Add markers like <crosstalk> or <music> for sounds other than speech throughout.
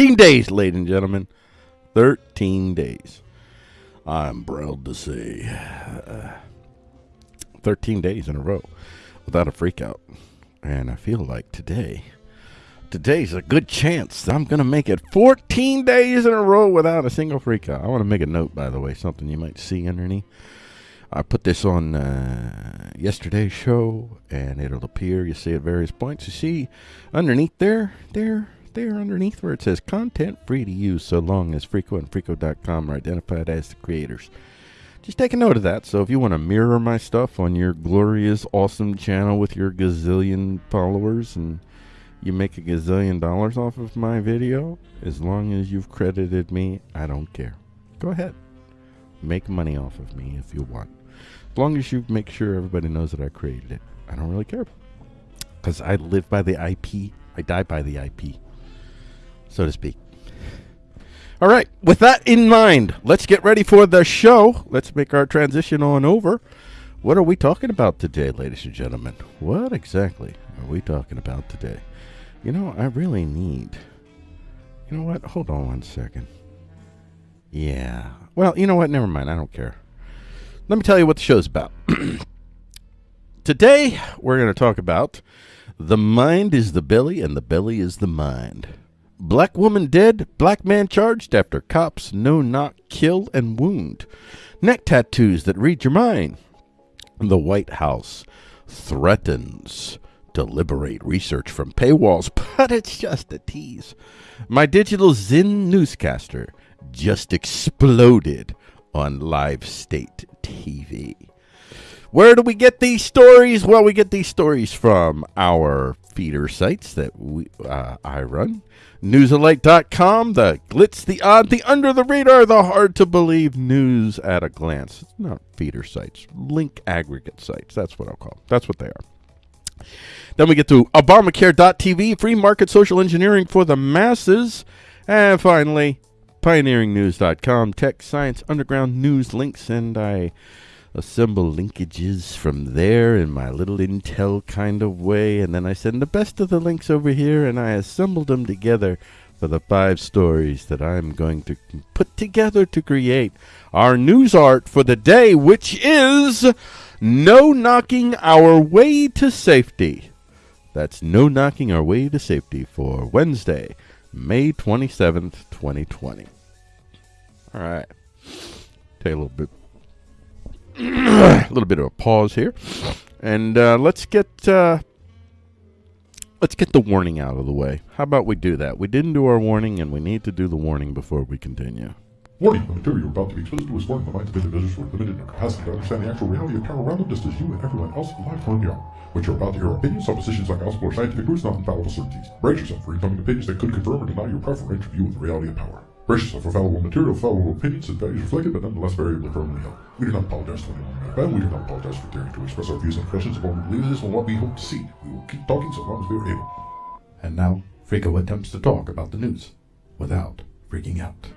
13 days, ladies and gentlemen. 13 days. I'm proud to say. Uh, 13 days in a row without a freakout. And I feel like today, today's a good chance that I'm going to make it 14 days in a row without a single freakout. I want to make a note, by the way, something you might see underneath. I put this on uh, yesterday's show, and it'll appear. You see at various points. You see underneath there, there, there underneath where it says content free to use so long as Freako and Freako.com are identified as the creators. Just take a note of that. So if you want to mirror my stuff on your glorious, awesome channel with your gazillion followers and you make a gazillion dollars off of my video, as long as you've credited me, I don't care. Go ahead. Make money off of me if you want. As long as you make sure everybody knows that I created it. I don't really care. Because I live by the IP. I die by the IP, so to speak. All right. With that in mind, let's get ready for the show. Let's make our transition on over. What are we talking about today, ladies and gentlemen? What exactly are we talking about today? You know, I really need. You know what? Hold on one second. Yeah. Well, you know what? Never mind. I don't care. Let me tell you what the show's about. <clears throat> Today, we're going to talk about the mind is the belly and the belly is the mind. Black woman dead, black man charged after cops no knock kill and wound. Neck tattoos that read your mind. The White House threatens to liberate research from paywalls, <laughs> but it's just a tease. My digital Zen newscaster just exploded on Live State TV. Where do we get these stories? Well, we get these stories from our feeder sites that we, uh, I run. Newsalike.com, the glitz, the odd, the under the radar, the hard to believe news at a glance. It's not feeder sites, link aggregate sites. That's what I'll call them. That's what they are. Then we get to Obamacare.tv, free market social engineering for the masses. And finally, pioneeringnews.com, tech, science, underground news links, and I assemble linkages from there in my little Intel kind of way, and then I send the best of the links over here, and I assemble them together for the five stories that I'm going to put together to create our news art for the day, which is No Knocking Our Way to Safety. That's No Knocking Our Way to Safety for Wednesday, May 27th, 2020. All right. Take a little bit a <coughs> little bit of a pause here. And uh, let's get uh, let's get the warning out of the way. How about we do that? We didn't do our warning, and we need to do the warning before we continue. Warning, the material you're about to be exposed to is foreign. The minds of individuals who are limited in their capacity to understand the actual reality of power around them, just as you and everyone else alive currently are. What you're about to hear are opinions, suppositions, like gospel, or scientific proofs, not infallible certainties. Brace yourself for incoming opinions that could confirm or deny your preferential view of the reality of power. Brace yourself for fallible material, fallible opinions, and values reflected, but nonetheless variably firmly held. We do not apologize to anyone we offend. We do not apologize for daring to express our views and impressions of what we believe is and what we hope to see. We will keep talking so long as we are able. And now, Frico attempts to talk about the news without freaking out.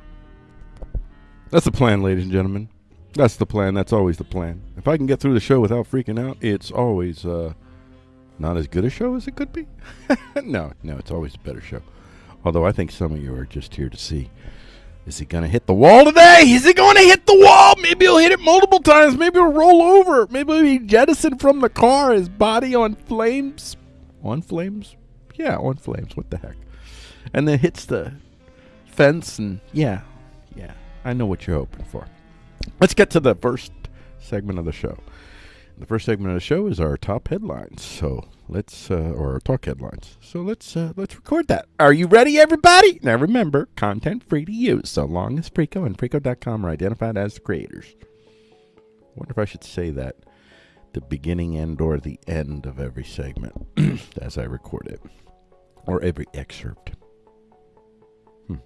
That's the plan, ladies and gentlemen. That's the plan. That's always the plan. If I can get through the show without freaking out, it's always uh, not as good a show as it could be. <laughs> no, no, it's always a better show. Although I think some of you are just here to see is he going to hit the wall today? Is he going to hit the wall? Maybe he'll hit it multiple times. Maybe he'll roll over. Maybe he'll be jettisoned from the car, his body on flames. On flames? Yeah, on flames. What the heck? And then hits the fence, and yeah, yeah. I know what you're hoping for. Let's get to the first segment of the show. The first segment of the show is our top headlines. So let's, uh, or talk headlines. So let's uh, let's record that. Are you ready, everybody? Now remember, content free to use, so long as Frico and Frico.com are identified as the creators. wonder if I should say that the beginning and or the end of every segment <clears throat> as I record it, or every excerpt. Hmm.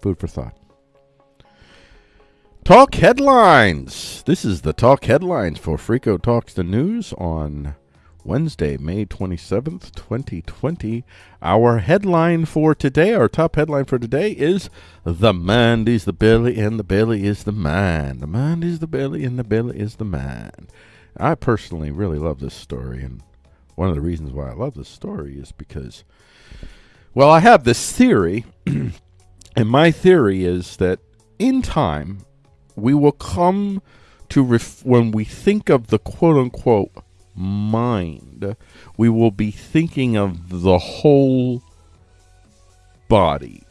Food for thought. Talk headlines. This is the talk headlines for Frico Talks the News on Wednesday, May 27th, 2020. Our headline for today, our top headline for today is The Mind is the Belly and the Belly is the Mind. The Mind is the Belly and the Belly is the Mind. I personally really love this story, and one of the reasons why I love this story is because, well, I have this theory, <clears throat> and my theory is that in time, we will come to when we think of the quote unquote mind, we will be thinking of the whole body.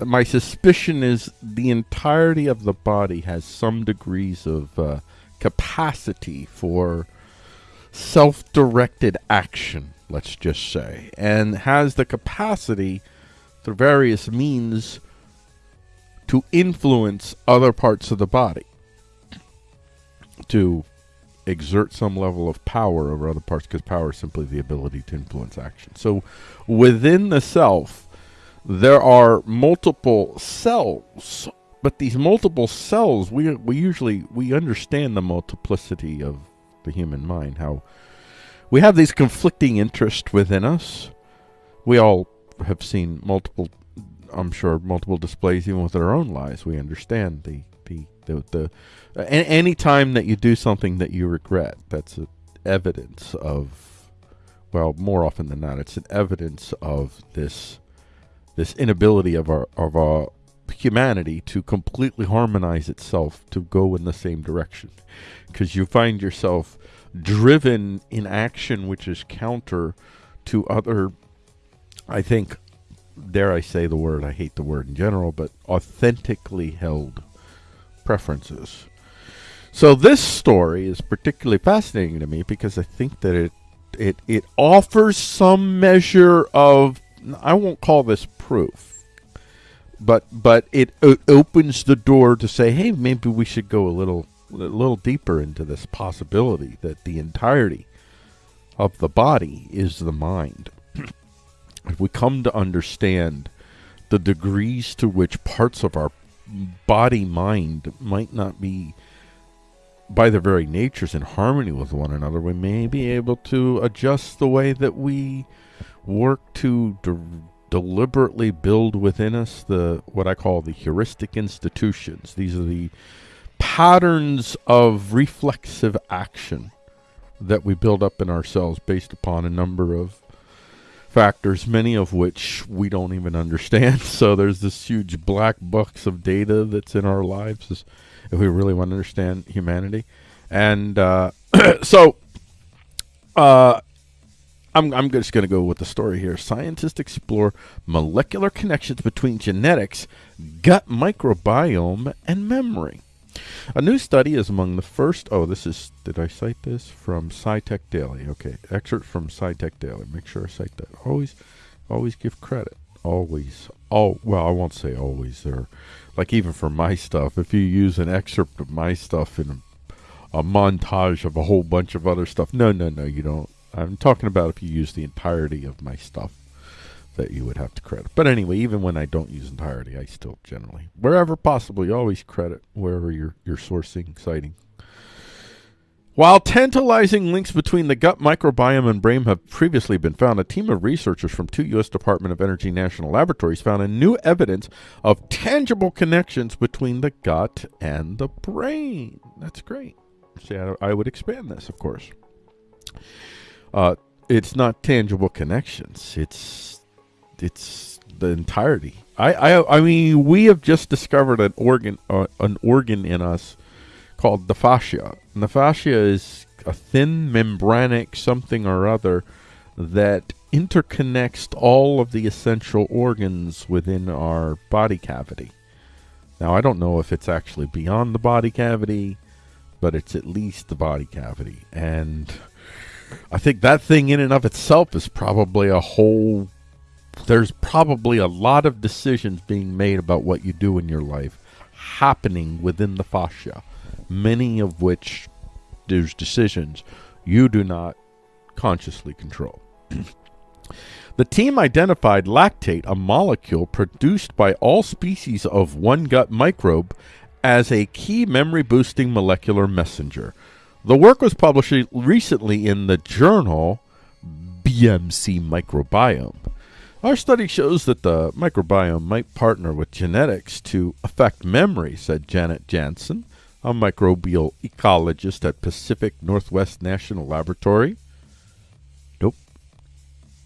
My suspicion is the entirety of the body has some degrees of uh, capacity for self directed action, let's just say, and has the capacity through various means to influence other parts of the body, to exert some level of power over other parts, because power is simply the ability to influence action. So within the self, there are multiple cells but these multiple cells, we we usually we understand the multiplicity of the human mind. How we have these conflicting interests within us. We all have seen multiple, I'm sure, multiple displays even with our own lives. We understand the the the, any time that you do something that you regret, that's evidence of, well, more often than not, it's an evidence of this this inability of our of our humanity to completely harmonize itself to go in the same direction. Because you find yourself driven in action which is counter to other i think dare i say the word i hate the word in general but authentically held preferences so this story is particularly fascinating to me because i think that it it it offers some measure of i won't call this proof but but it, it opens the door to say, hey, maybe we should go a little a little deeper into this possibility that the entirety of the body is the mind. <clears throat> if we come to understand the degrees to which parts of our body mind might not be by their very natures in harmony with one another, we may be able to adjust the way that we work to deliberately build within us the what I call the heuristic institutions. These are the patterns of reflexive action that we build up in ourselves based upon a number of factors, many of which we don't even understand. <laughs> So there's this huge black box of data that's in our lives if we really want to understand humanity. And uh, <clears throat> so uh, I'm, I'm just going to go with the story here. Scientists explore molecular connections between genetics, gut microbiome, and memory. A new study is among the first. Oh, this is. Did I cite this from SciTech Daily? Okay, excerpt from SciTech Daily. Make sure I cite that. Always, always give credit. Always. Oh, well, I won't say always. There, like even for my stuff, if you use an excerpt of my stuff in a, a montage of a whole bunch of other stuff, no, no, no, you don't. I'm talking about if you use the entirety of my stuff that you would have to credit. But anyway, even when I don't use entirety, I still generally, wherever possible, you always credit wherever you're, you're sourcing, citing. While tantalizing links between the gut microbiome and brain have previously been found, a team of researchers from two U.S. Department of Energy national laboratories found a new evidence of tangible connections between the gut and the brain. That's great. See, I, I would expand this, of course. Uh, it's not tangible connections. It's it's the entirety. I, I I mean, we have just discovered an organ uh, an organ in us called the fascia. And the fascia is a thin membranic something or other that interconnects all of the essential organs within our body cavity. Now, I don't know if it's actually beyond the body cavity, but it's at least the body cavity. And I think that thing in and of itself is probably a whole. There's probably a lot of decisions being made about what you do in your life happening within the fascia, many of which there's decisions you do not consciously control. <clears throat> the team identified lactate, a molecule produced by all species of one gut microbe, as a key memory boosting molecular messenger. The work was published recently in the journal BMC Microbiome. Our study shows that the microbiome might partner with genetics to affect memory, said Janet Jansson, a microbial ecologist at Pacific Northwest National Laboratory. Nope.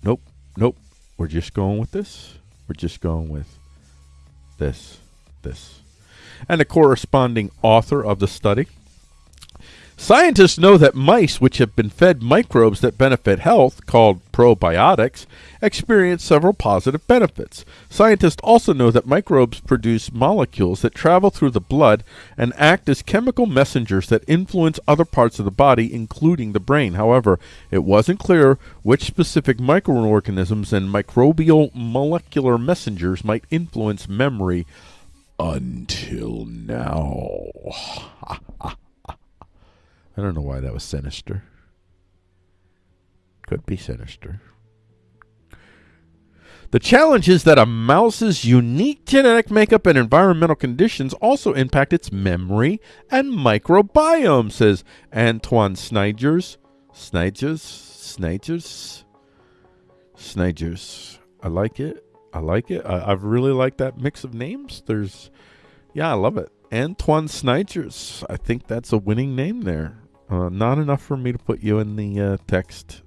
Nope. Nope. We're just going with this. We're just going with this. This. And the corresponding author of the study Scientists know that mice which have been fed microbes that benefit health, called probiotics, experience several positive benefits. Scientists also know that microbes produce molecules that travel through the blood and act as chemical messengers that influence other parts of the body, including the brain. However, it wasn't clear which specific microorganisms and microbial molecular messengers might influence memory until now. <laughs> I don't know why that was sinister. Could be sinister. The challenge is that a mouse's unique genetic makeup and environmental conditions also impact its memory and microbiome, says Antoine Snijders. Snyders? Snyders? Snyders. I like it. I like it. I, I've really like that mix of names. There's, yeah, I love it. Antoine Snijders. I think that's a winning name there. Uh, not enough for me to put you in the uh, text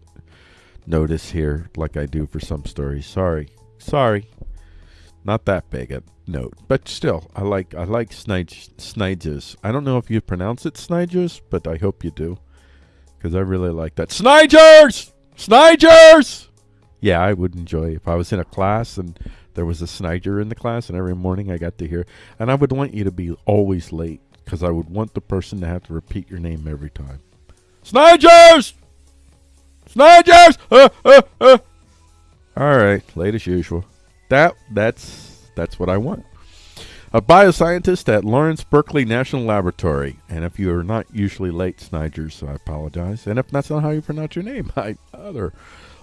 notice here like I do for some stories. Sorry. Sorry. Not that big a note. But still, I like I like Snyders. I don't know if you pronounce it Snyders, but I hope you do. Because I really like that. Snyders! Snyders! Yeah, I would enjoy if I was in a class and there was a Snyder in the class and every morning I got to hear. And I would want you to be always late because I would want the person to have to repeat your name every time. Snyders! Snyders! Uh, uh, uh. All right, late as usual. That that's that's what I want. A bioscientist at Lawrence Berkeley National Laboratory. And if you are not usually late, Snyders, I apologize. And if that's not how you pronounce your name, <laughs> I other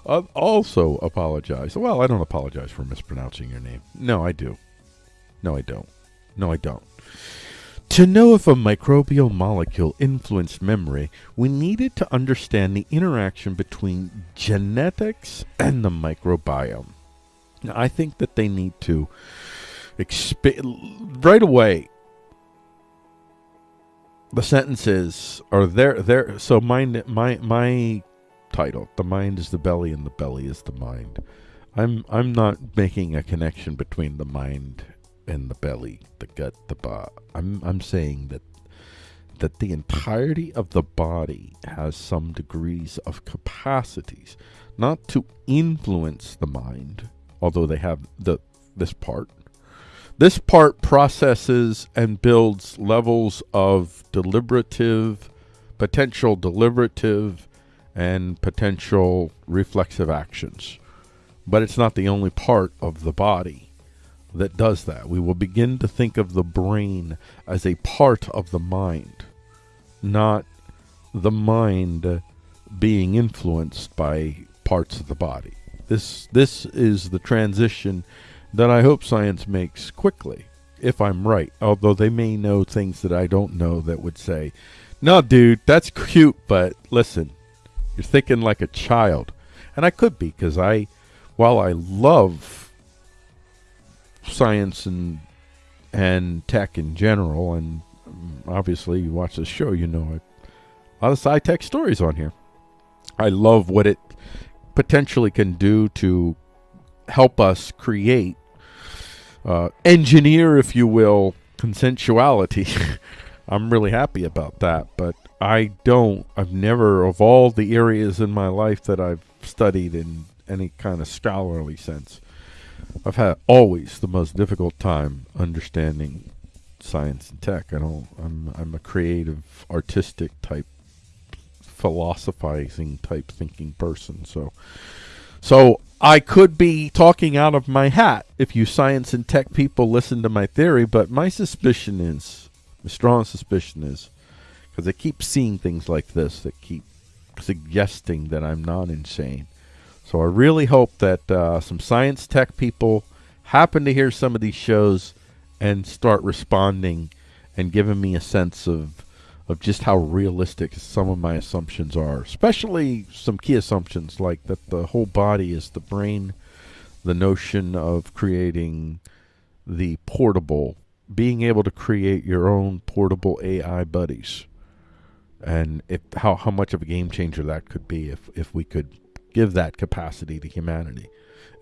uh, also apologize. Well, I don't apologize for mispronouncing your name. No, I do. No, I don't. No, I don't. To know if a microbial molecule influenced memory, we needed to understand the interaction between genetics and the microbiome. Now, I think that they need to expand right away. The sentences are there. There. So my my my title, "The Mind is the Belly and the Belly is the Mind." I'm I'm not making a connection between the mind and the belly, the gut, the body. I'm I'm saying that that the entirety of the body has some degrees of capacities, not to influence the mind, although they have the this part. This part processes and builds levels of deliberative, potential deliberative, and potential reflexive actions. But it's not the only part of the body that does that. We will begin to think of the brain as a part of the mind, not the mind being influenced by parts of the body. This this is the transition that I hope science makes quickly, if I'm right. Although they may know things that I don't know that would say, "No, dude, that's cute, but listen, you're thinking like a child." And I could be because I while I love science and and tech in general, and obviously you watch this show, you know a lot of sci-tech stories on here. I love what it potentially can do to help us create, uh, engineer, if you will, consensuality. <laughs> I'm really happy about that, but I don't, I've never, of all the areas in my life that I've studied in any kind of scholarly sense, I've had always the most difficult time understanding science and tech. I don't. I'm I'm a creative, artistic type, philosophizing type thinking person. So, so I could be talking out of my hat if you science and tech people listen to my theory. But my suspicion is, my strong suspicion is, because I keep seeing things like this that keep suggesting that I'm not insane so I really hope that uh, some science tech people happen to hear some of these shows and start responding and giving me a sense of of just how realistic some of my assumptions are, especially some key assumptions like that the whole body is the brain, the notion of creating the portable, being able to create your own portable AI buddies, and if how how much of a game changer that could be if if we could give that capacity to humanity.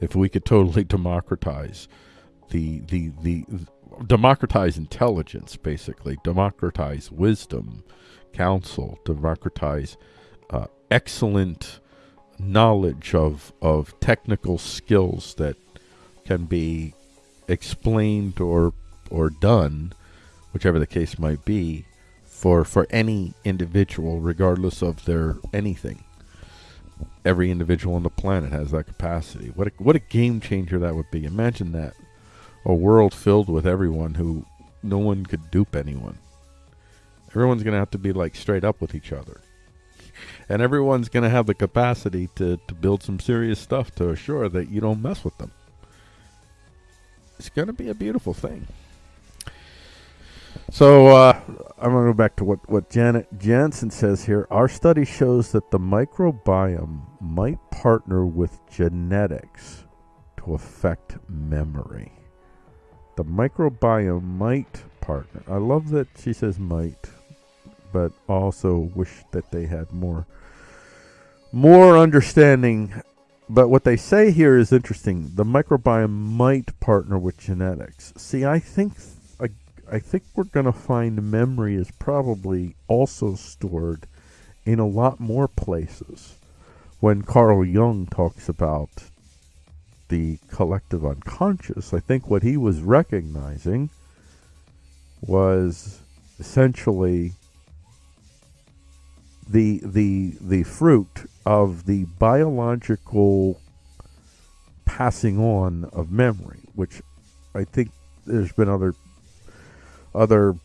If we could totally democratize the the the democratize intelligence, basically democratize wisdom, counsel, democratize uh, excellent knowledge of of technical skills that can be explained or or done, whichever the case might be, for for any individual, regardless of their anything every individual on the planet has that capacity. What a, what a game changer that would be. Imagine that. A world filled with everyone who no one could dupe anyone. Everyone's going to have to be like straight up with each other. And everyone's going to have the capacity to, to build some serious stuff to assure that you don't mess with them. it's going to be a beautiful thing. So uh, I'm going to go back to what, what Janet Jansson says here. Our study shows that the microbiome might partner with genetics to affect memory. The microbiome might partner. I love that she says might, but also wish that they had more more understanding. But what they say here is interesting. The microbiome might partner with genetics. See, I think I, think we're going to find memory is probably also stored in a lot more places. When Carl Jung talks about the collective unconscious, I think what he was recognizing was essentially the the the fruit of the biological passing on of memory, which I think there's been other other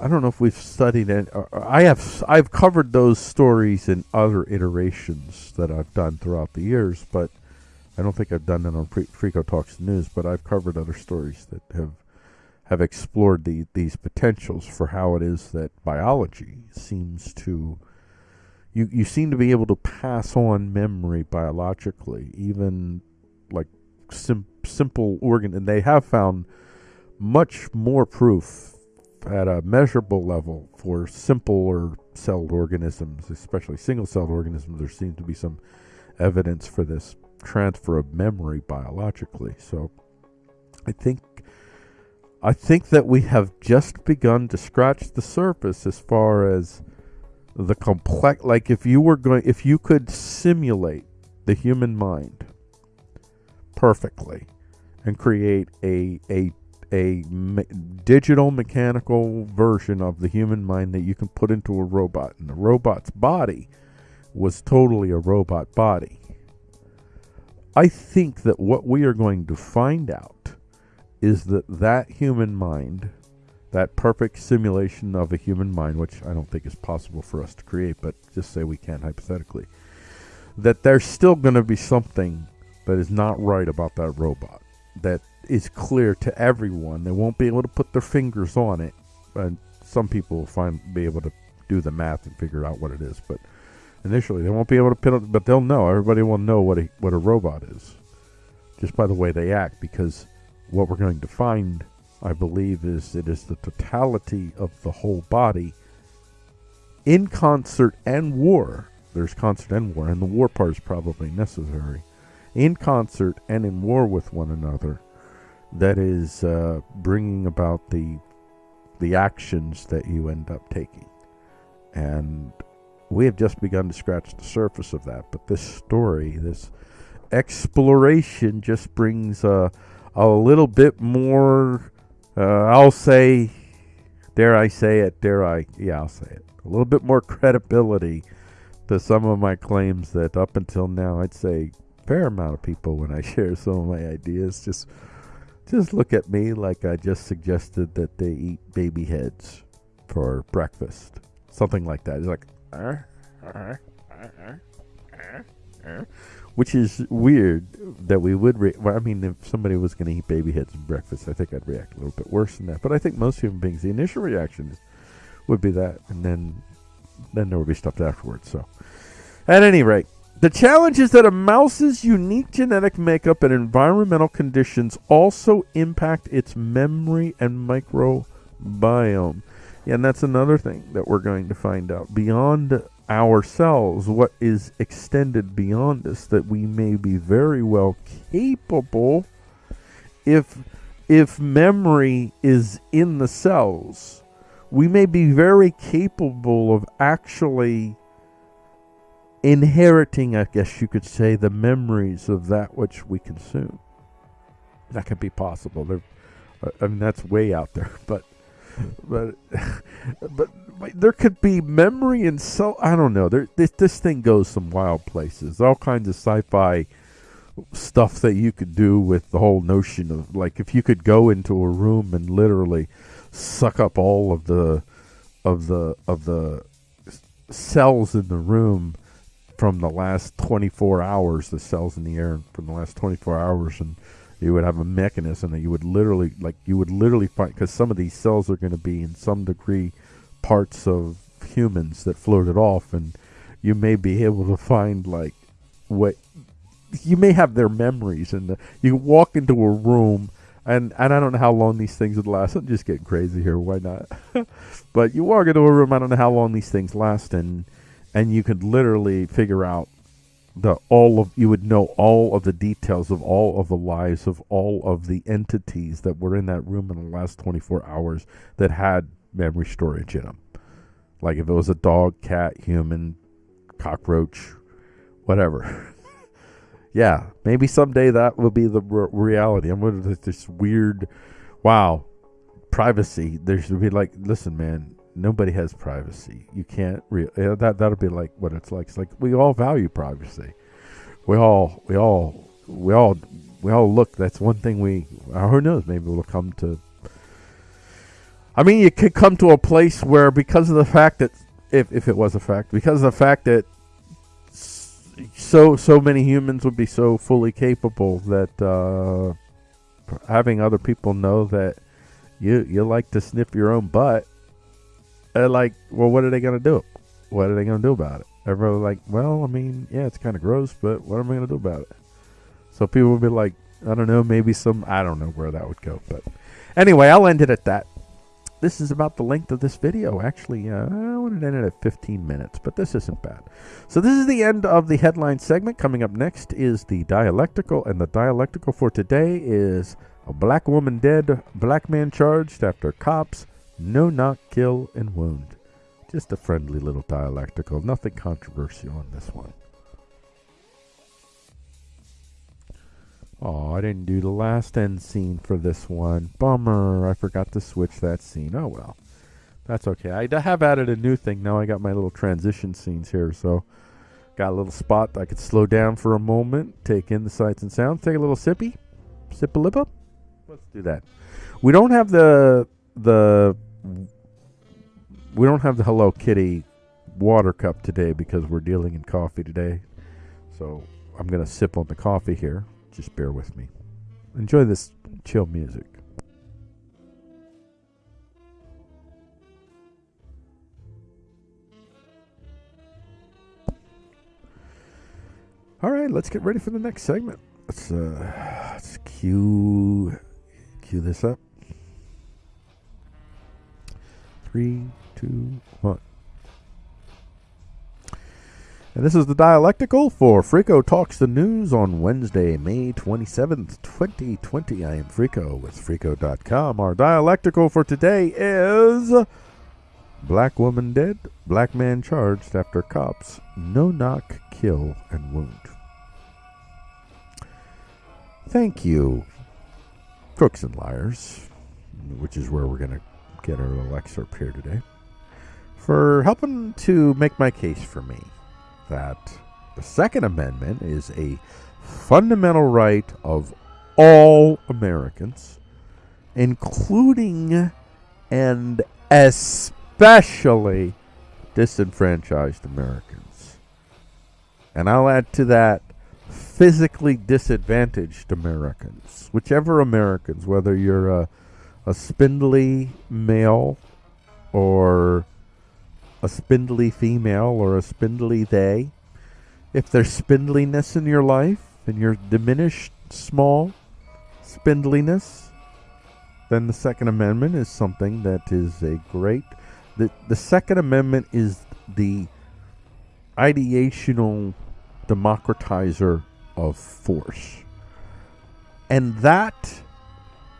I don't know if we've studied it. Uh, I have I've covered those stories in other iterations that I've done throughout the years, but I don't think I've done it on Freako Talks News. But I've covered other stories that have have explored the, these potentials for how it is that biology seems to you you seem to be able to pass on memory biologically, even like sim- simple organ, and they have found much more proof at a measurable level for simpler celled organisms, especially single celled organisms. There seems to be some evidence for this transfer of memory biologically. So I think I think that we have just begun to scratch the surface as far as the complex like if you were going if you could simulate the human mind perfectly and create a a a me- digital mechanical version of the human mind that you can put into a robot and the robot's body was totally a robot body. I think that what we are going to find out is that that human mind that perfect simulation of a human mind, which I don't think is possible for us to create, but just say we can hypothetically, that there's still going to be something that is not right about that robot that is clear to everyone. They won't be able to put their fingers on it, and some people will find be able to do the math and figure out what it is. But initially, they won't be able to pin it, but they'll know. Everybody will know what a what a robot is just by the way they act, because what we're going to find I believe is it is the totality of the whole body in concert and war. There's concert and war, and the war part is probably necessary. In concert and in war with one another, that is uh, bringing about the the actions that you end up taking. And we have just begun to scratch the surface of that. But this story, this exploration, just brings a, a little bit more uh, I'll say, dare I say it, dare I, yeah, I'll say it, a little bit more credibility to some of my claims that up until now, I'd say fair amount of people when I <laughs> share some of my ideas just just look at me like I just suggested that they eat baby heads for breakfast, something like that. It's like, uh, uh, uh, which is weird that we would. Re- well, I mean, if somebody was going to eat baby heads for breakfast, I think I'd react a little bit worse than that. But I think most human beings, the initial reaction would be that, and then then there would be stuff afterwards. So, at any rate, the challenge is that a mouse's unique genetic makeup and environmental conditions also impact its memory and microbiome. Yeah, and that's another thing that we're going to find out beyond ourselves, what is extended beyond us, that we may be very well capable if if memory is in the cells, we may be very capable of actually inheriting, I guess you could say, the memories of that which we consume. That could be possible. There, I mean, that's way out there, <laughs> but but <laughs> but there could be memory and so I don't know. There this this thing goes some wild places. All kinds of sci-fi stuff that you could do with the whole notion of like if you could go into a room and literally suck up all of the of the of the cells in the room from the last 24 hours the cells in the air from the last 24 hours and you would have a mechanism that you would literally like you would literally find because some of these cells are going to be in some degree parts of humans that floated off and you may be able to find like what you may have their memories and the, you walk into a room and and I don't know how long these things would last. I'm just getting crazy here. Why not? <laughs> but you walk into a room. I don't know how long these things last, and and you could literally figure out the all of you would know all of the details of all of the lives of all of the entities that were in that room in the last 24 hours that had memory storage in them. Like if it was a dog, cat, human, cockroach, whatever. <laughs> yeah, maybe someday that will be the re- reality. I'm to this weird, wow, privacy. There should be like, listen, man, nobody has privacy. You can't re- that that'll be like what it's like. It's like we all value privacy. We all we all we all we all look. That's one thing we. Uh, who knows? Maybe we'll come to. I mean, you could come to a place where because of the fact that if if it was a fact, because of the fact that so so many humans would be so fully capable that uh, having other people know that you you like to sniff your own butt. Like, well, what are they gonna do? What are they gonna do about it? Everyone like, well, I mean, yeah, it's kind of gross, but what am I gonna do about it? So people would be like, I don't know, maybe some, I don't know where that would go, but anyway, I'll end it at that this is about the length of this video. Actually, uh, I wanted to end it at 15 minutes, but this isn't bad. So this is the end of the headline segment. Coming up next is the dialectical, and the dialectical for today is a black woman dead, black man charged after cops no knock, kill, and wound. Just a friendly little dialectical. Nothing controversial on this one. Oh, I didn't do the last end scene for this one. Bummer. I forgot to switch that scene. Oh well. That's okay. I have added a new thing. Now I got my little transition scenes here. So got a little spot I could slow down for a moment, take in the sights and sounds, take a little sippy. Sip a lip up. Let's do that. We don't have the the we don't have the Hello Kitty water cup today because we're dealing in coffee today. So I'm gonna sip on the coffee here. Just bear with me. Enjoy this chill music. All right, let's get ready for the next segment. Let's uh, let's cue cue this up. Three, two, one. And this is the dialectical for Frico Talks the News on Wednesday, May 27th, 2020. I am Frico with Frico.com. Our dialectical for today is Black woman dead, black man charged after cops no knock, kill, and wound. Thank you, Crooks and Liars, which is where we're going to get our little excerpt here today, for helping to make my case for me that the Second Amendment is a fundamental right of all Americans, including and especially disenfranchised Americans. And I'll add to that physically disadvantaged Americans. Whichever Americans, whether you're a, a spindly male or a spindly female or a spindly they, if there's spindliness in your life and you're diminished small spindliness, then the Second Amendment is something that is a great. The, the Second Amendment is the ideational democratizer of force. And that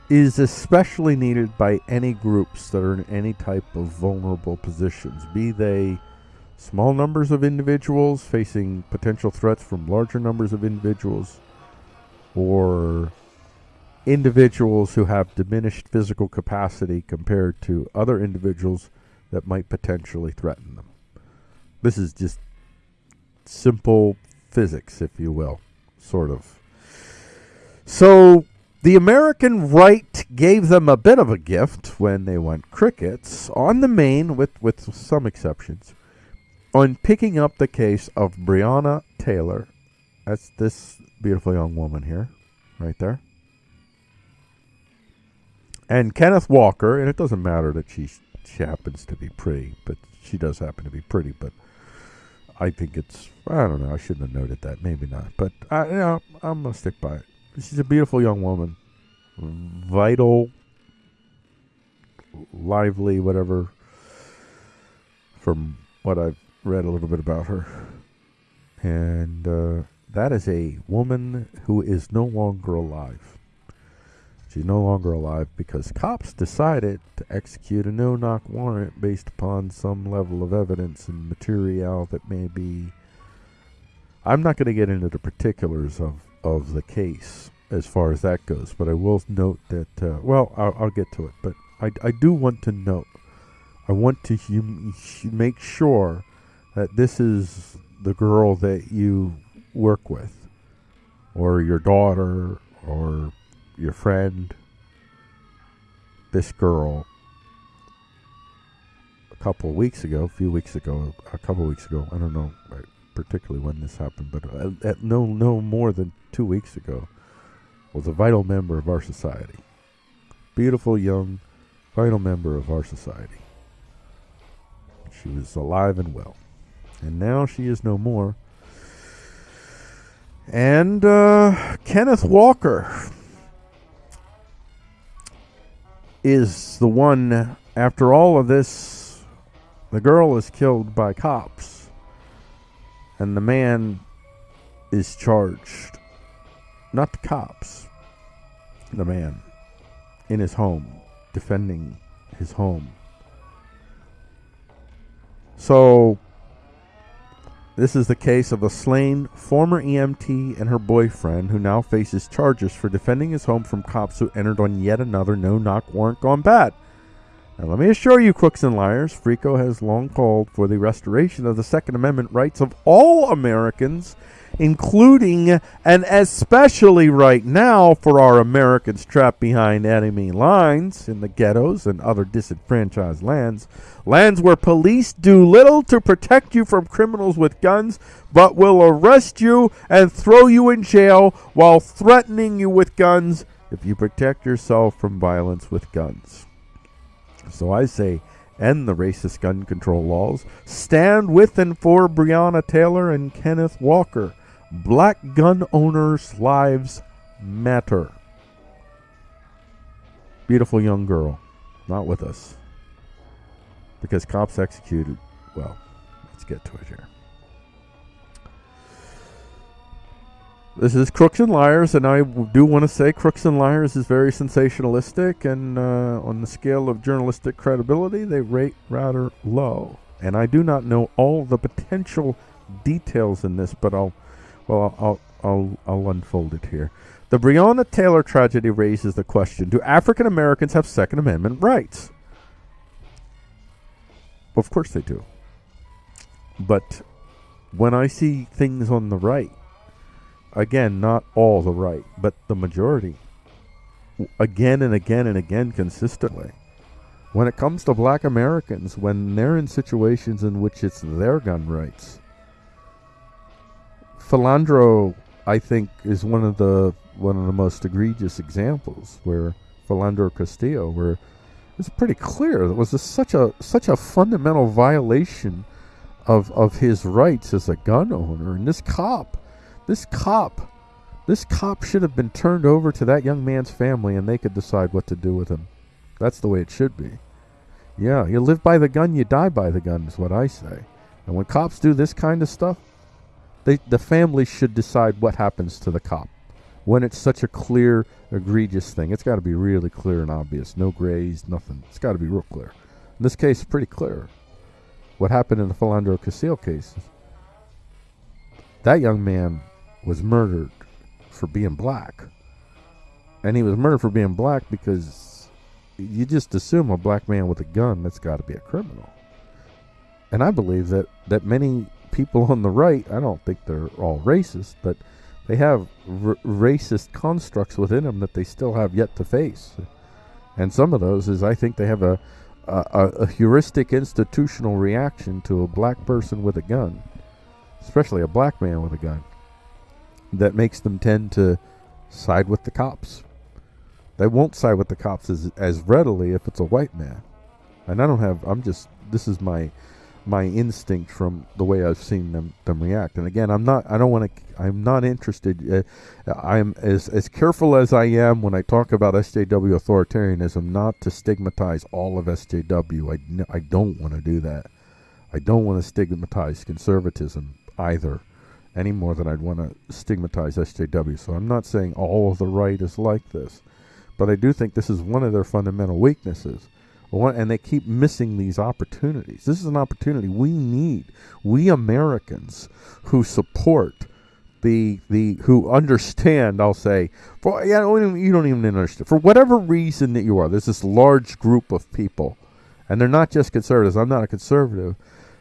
is especially needed by any groups that are in any type of vulnerable positions, be they small numbers of individuals facing potential threats from larger numbers of individuals, or individuals who have diminished physical capacity compared to other individuals that might potentially threaten them. This is just simple physics, if you will, sort of. So the American right gave them a bit of a gift when they went crickets on the main, with, with some exceptions, on picking up the case of Breonna Taylor. That's this beautiful young woman here, right there. and Kenneth Walker, and it doesn't matter that she she happens to be pretty, but she does happen to be pretty. But I think it's I don't know. I shouldn't have noted that. Maybe not. But I you know I'm gonna stick by it. She's a beautiful young woman, vital, lively, whatever. From what I've read a little bit about her, and uh, that is a woman who is no longer alive. She's no longer alive because cops decided to execute a no knock warrant based upon some level of evidence and material that may be. I'm not going to get into the particulars of, of the case as far as that goes, but I will note that, uh, well, I'll, I'll, get to it, but I, I do want to note, I want to hum- make sure that this is the girl that you work with, or your daughter, or your friend, this girl, a couple of weeks ago, a few weeks ago, a couple of weeks ago, I don't know particularly when this happened, but at, at no no more than two weeks ago, was a vital member of our society. Beautiful, young, vital member of our society. She was alive and well. And now she is no more. And uh, Kenneth Walker is the one, after all of this, the girl is killed by cops, and the man is charged. Not the cops, the man in his home, defending his home. So, this is the case of a slain former EMT and her boyfriend who now faces charges for defending his home from cops who entered on yet another no knock warrant gone bad. Let me assure you, crooks and liars, Frico has long called for the restoration of the Second Amendment rights of all Americans including and especially right now for our Americans trapped behind enemy lines in the ghettos and other disenfranchised lands, lands where police do little to protect you from criminals with guns, but will arrest you and throw you in jail while threatening you with guns if you protect yourself from violence with guns. So I say, end the racist gun control laws. Stand with and for Breonna Taylor and Kenneth Walker. Black gun owners' lives matter. Beautiful young girl, not with us. Because cops executed. Well, let's get to it here. This is Crooks and Liars, and I do want to say Crooks and Liars is very sensationalistic, and uh, on the scale of journalistic credibility, they rate rather low. And I do not know all the potential details in this, but I'll well, I'll, I'll, I'll unfold it here. The Breonna Taylor tragedy raises the question Do African Americans have Second Amendment rights? Of course they do. But when I see things on the right, again, not all the right, but the majority, again and again and again consistently, when it comes to black Americans, when they're in situations in which it's their gun rights, Philando, I think, is one of the one of the most egregious examples where Philando Castillo, where it's pretty clear it was a, such a such a fundamental violation of of his rights as a gun owner, and this cop, this cop, this cop should have been turned over to that young man's family, and they could decide what to do with him. That's the way it should be. Yeah, you live by the gun, you die by the gun, is what I say. And when cops do this kind of stuff, they, the family should decide what happens to the cop when it's such a clear, egregious thing. It's got to be really clear and obvious. No grays, nothing. It's got to be real clear. In this case, pretty clear. What happened in the Philando Castile case? That young man was murdered for being black. And he was murdered for being black because you just assume a black man with a gun, that's got to be a criminal. And I believe that, that many people on the right, I don't think they're all racist, but they have r- racist constructs within them that they still have yet to face. And some of those is I think they have a, a, a heuristic institutional reaction to a black person with a gun, especially a black man with a gun, that makes them tend to side with the cops. They won't side with the cops as as readily if it's a white man. And I don't have. I'm just. This is my my instinct from the way I've seen them them react. And again, I'm not. I don't want to. I'm not interested. Uh, I'm as as careful as I am when I talk about SJW authoritarianism, not to stigmatize all of SJW. I I don't want to do that. I don't want to stigmatize conservatism either, any more than I'd want to stigmatize SJW. So I'm not saying all of the right is like this, but I do think this is one of their fundamental weaknesses and they keep missing these opportunities. This is an opportunity we need. We Americans who support the the who understand, I'll say, for yeah, you don't even understand for whatever reason that you are. There's this large group of people, and they're not just conservatives. I'm not a conservative.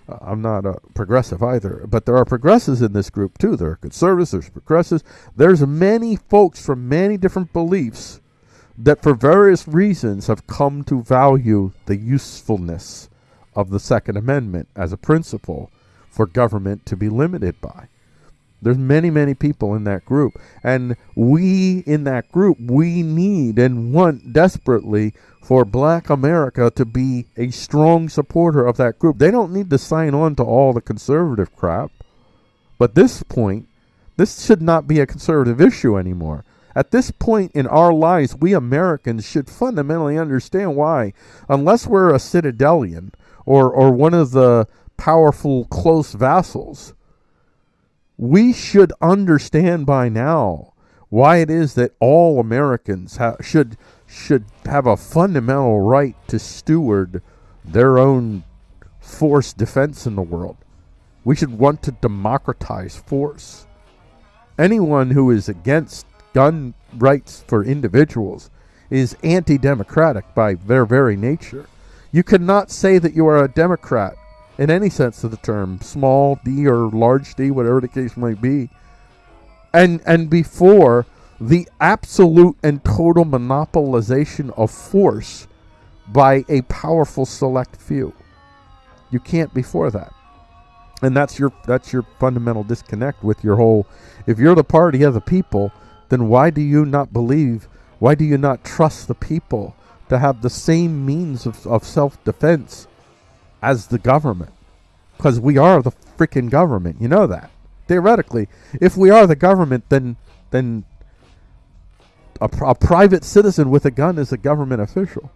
I'm not a progressive either, but there are progressives in this group too. There are conservatives. There's progressives. There's many folks from many different beliefs that for various reasons have come to value the usefulness of the Second Amendment as a principle for government to be limited by. There's many, many people in that group. And we in that group, we need and want desperately for black America to be a strong supporter of that group. They don't need to sign on to all the conservative crap. But this point, this should not be a conservative issue anymore. At this point in our lives, we Americans should fundamentally understand why, unless we're a citadelian or, or one of the powerful close vassals, we should understand by now why it is that all Americans ha- should should have a fundamental right to steward their own force defense in the world. We should want to democratize force. Anyone who is against gun rights for individuals is anti democratic by their very nature. You cannot say that you are a Democrat in any sense of the term, small d or large d, whatever the case might be, and, and before the absolute and total monopolization of force by a powerful select few. You can't before that. And that's your that's your fundamental disconnect with your whole if you're the party of the people, then why do you not believe, why do you not trust the people to have the same means of, of self defense as the government? Because we are the freaking government. You know that. Theoretically, if we are the government, then then a, a private citizen with a gun is a government official.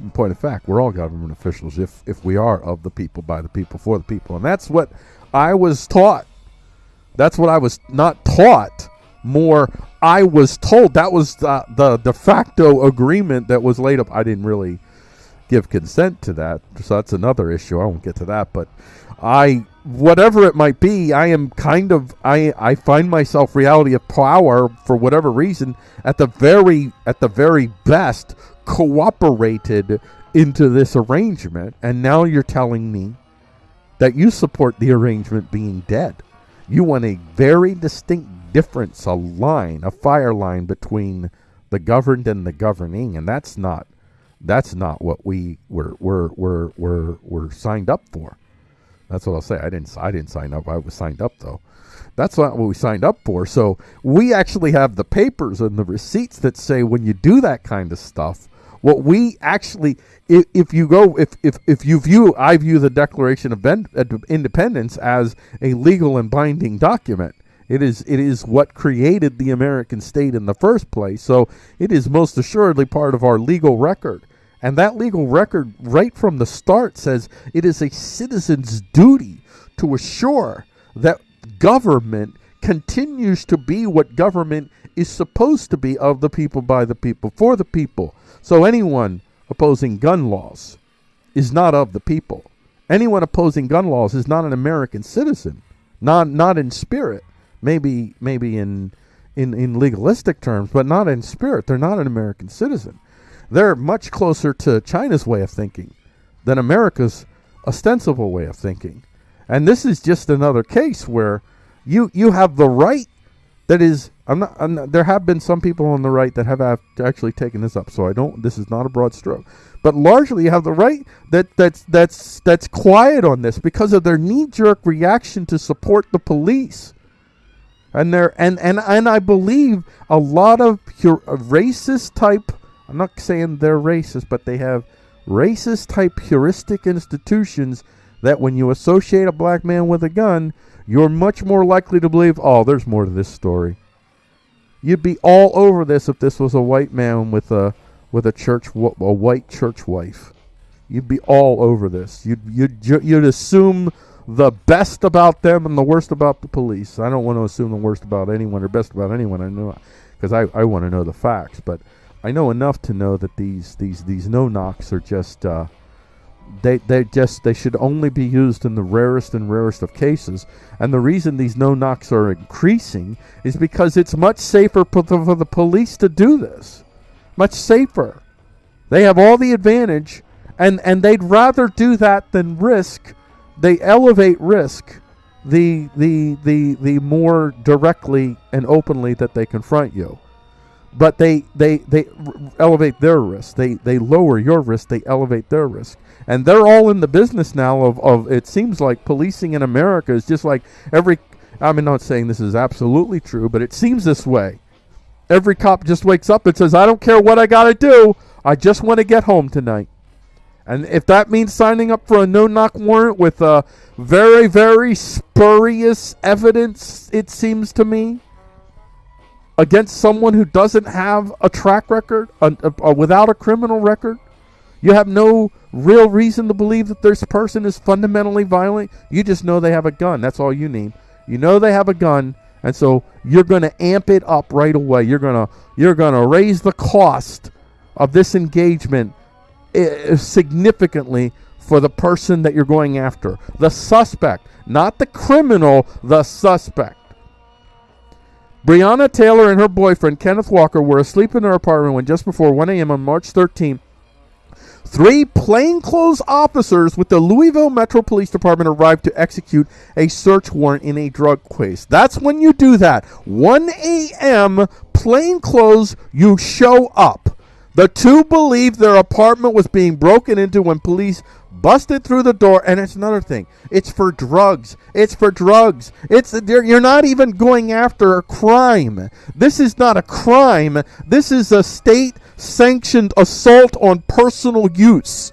In point of fact, we're all government officials if if we are of the people, by the people, for the people, and that's what I was taught that's what I was not taught. More, I was told that was the, the de facto agreement that was laid up. I didn't really give consent to that, so that's another issue. I won't get to that, but I, whatever it might be, I am kind of I I find myself reality of power for whatever reason at the very at the very best cooperated into this arrangement, and now you're telling me that you support the arrangement being dead. You want a very distinct difference, a line, a fire line between the governed and the governing, and that's not that's not what we were were were were were signed up for. That's what I'll say. I didn't I didn't sign up. I was signed up though. That's not what we signed up for. So we actually have the papers and the receipts that say when you do that kind of stuff, what we actually, if, if you go, if, if, if you view, I view the Declaration of Independence as a legal and binding document. It is it is what created the American state in the first place. So it is most assuredly part of our legal record. And that legal record, right from the start, says it is a citizen's duty to assure that government continues to be what government is supposed to be of the people, by the people, for the people. So anyone opposing gun laws is not of the people. Anyone opposing gun laws is not an American citizen, not not in spirit. Maybe maybe in in in legalistic terms, but not in spirit. They're not an American citizen. They're much closer to China's way of thinking than America's ostensible way of thinking. And this is just another case where you you have the right that is I'm not, I'm not, there have been some people on the right that have actually taken this up so i don't this is not a broad stroke but largely you have the right that that's that's that's quiet on this because of their knee-jerk reaction to support the police and there and and and I believe a lot of pure, racist type. I'm not saying they're racist, but they have racist type heuristic institutions that when you associate a black man with a gun, you're much more likely to believe, oh, there's more to this story. You'd be all over this if this was a white man with a with a church a white church wife. You'd be all over this. You'd you'd you'd assume the best about them and the worst about the police. I don't want to assume the worst about anyone or best about anyone. I know because I, I want to know the facts, but I know enough to know that these these these no knocks are just uh, they they just they should only be used in the rarest and rarest of cases. And the reason these no knocks are increasing is because it's much safer for the, for the police to do this. Much safer. They have all the advantage, and and they'd rather do that than risk. They elevate risk the the the the more directly and openly that they confront you but they they they elevate their risk. They they lower your risk. They elevate their risk, and they're all in the business now of of. It seems like policing in America is just like every. I'm not saying this is absolutely true, but it seems this way. Every cop just wakes up and says, "I don't care what I got to do. I just want to get home tonight." And if that means signing up for a no-knock warrant with a very very spurious evidence, it seems to me against someone who doesn't have a track record, a, a, a, without a criminal record. You have no real reason to believe that this person is fundamentally violent. You just know they have a gun. That's all you need. You know they have a gun, and so you're going to amp it up right away. You're going to you're going to raise the cost of this engagement uh, significantly for the person that you're going after. The suspect, not the criminal, the suspect. Breonna Taylor and her boyfriend, Kenneth Walker, were asleep in their apartment when just before 1 a.m. on March 13th, three plainclothes officers with the Louisville Metro Police Department arrived to execute a search warrant in a drug case. That's when you do that. 1 a.m., plainclothes, you show up. The two believed their apartment was being broken into when police busted through the door and it's another thing. It's for drugs. It's for drugs. It's you're not even going after a crime. This is not a crime. This is a state sanctioned assault on personal use.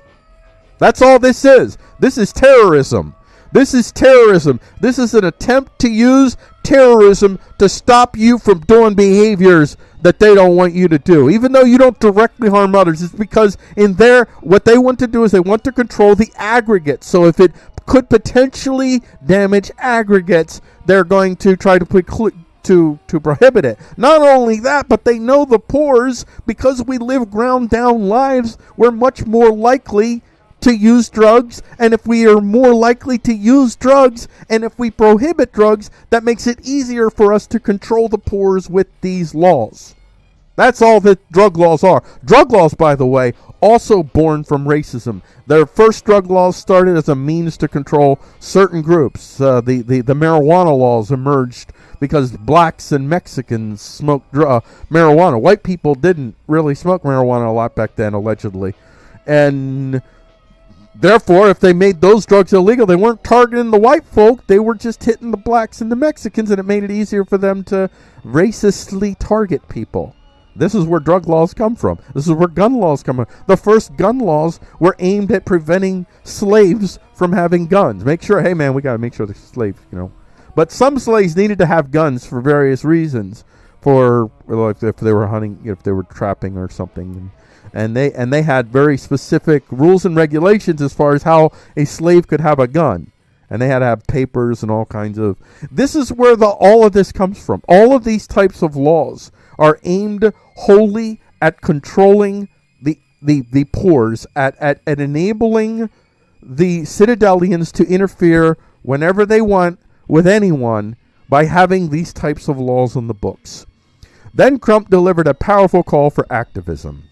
That's all this is. This is terrorism. This is terrorism. This is an attempt to use terrorism to stop you from doing behaviors that they don't want you to do. Even though you don't directly harm others, it's because in there, what they want to do is they want to control the aggregate. So if it could potentially damage aggregates, they're going to try to cl- to to prohibit it. Not only that, but they know the poors because we live ground down lives. We're much more likely to use drugs, and if we are more likely to use drugs, and if we prohibit drugs, that makes it easier for us to control the poors with these laws. That's all that drug laws are. Drug laws, by the way, also born from racism. Their first drug laws started as a means to control certain groups. Uh, the, the, the marijuana laws emerged because blacks and Mexicans smoked uh, marijuana. White people didn't really smoke marijuana a lot back then, allegedly. And Therefore, if they made those drugs illegal, they weren't targeting the white folk, they were just hitting the blacks and the Mexicans, and it made it easier for them to racistly target people. This is where drug laws come from. This is where gun laws come from. The first gun laws were aimed at preventing slaves from having guns. Make sure, hey man, we got to make sure the slaves, you know. But some slaves needed to have guns for various reasons. For like if they were hunting, if they were trapping or something and they and they had very specific rules and regulations as far as how a slave could have a gun. And they had to have papers and all kinds of this is where the all of this comes from. All of these types of laws are aimed wholly at controlling the the the poors at at, at enabling the citadelians to interfere whenever they want with anyone by having these types of laws in the books. Then Crump delivered a powerful call for activism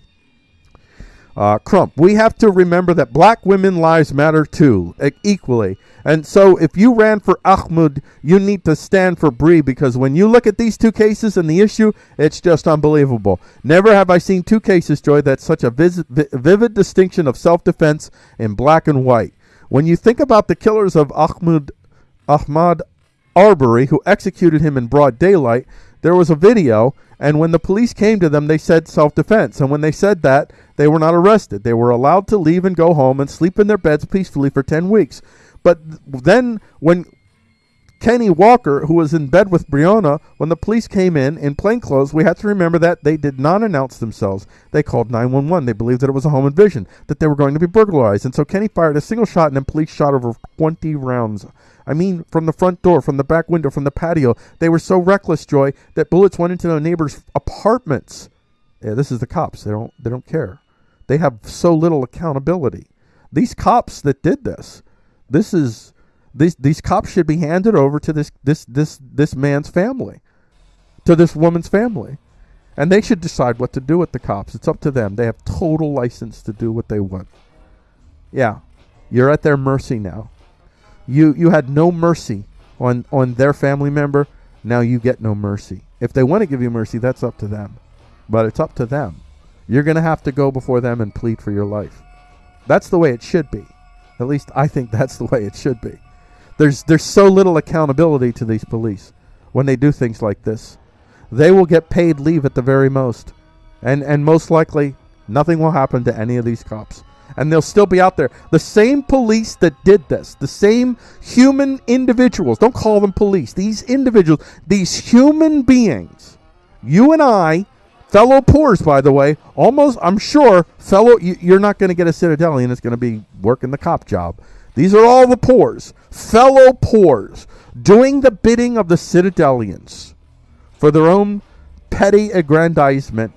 uh, Crump, we have to remember that black women lives matter too, equally. And so if you ran for Ahmaud, you need to stand for Bree because when you look at these two cases and the issue, it's just unbelievable. Never have I seen two cases, Joy, that's such a vis- vivid distinction of self defense in black and white. When you think about the killers of Ahmaud, Ahmaud Arbery, who executed him in broad daylight. There was a video, and when the police came to them, they said self defense. And when they said that, they were not arrested. They were allowed to leave and go home and sleep in their beds peacefully for 10 weeks. But then, when Kenny Walker, who was in bed with Breonna, when the police came in in plainclothes, we had to remember that they did not announce themselves. They called 911. They believed that it was a home invasion, that they were going to be burglarized. And so Kenny fired a single shot, and then police shot over 20 rounds. I mean, from the front door, from the back window, from the patio. They were so reckless, Joy, that bullets went into their neighbors' apartments. Yeah, this is the cops. They don't. They don't care. They have so little accountability. These cops that did this, this is these these cops should be handed over to this this this this man's family, to this woman's family, and they should decide what to do with the cops. It's up to them. They have total license to do what they want. Yeah, you're at their mercy now. You you had no mercy on on their family member. Now you get no mercy. If they want to give you mercy, that's up to them. But it's up to them. You're going to have to go before them and plead for your life. That's the way it should be. At least I think <laughs> that's the way it should be. There's there's so little accountability to these police when they do things like this. They will get paid leave at the very most. And and most likely nothing will happen to any of these cops. And they'll still be out there. The same police that did this, the same human individuals, don't call them police, these individuals, these human beings, you and I, fellow poors, by the way, almost, I'm sure, fellow, you, are not going to get a Citadelian that's going to be working the cop job. These are all the poors, fellow poors, doing the bidding of the Citadelians for their own petty aggrandizement.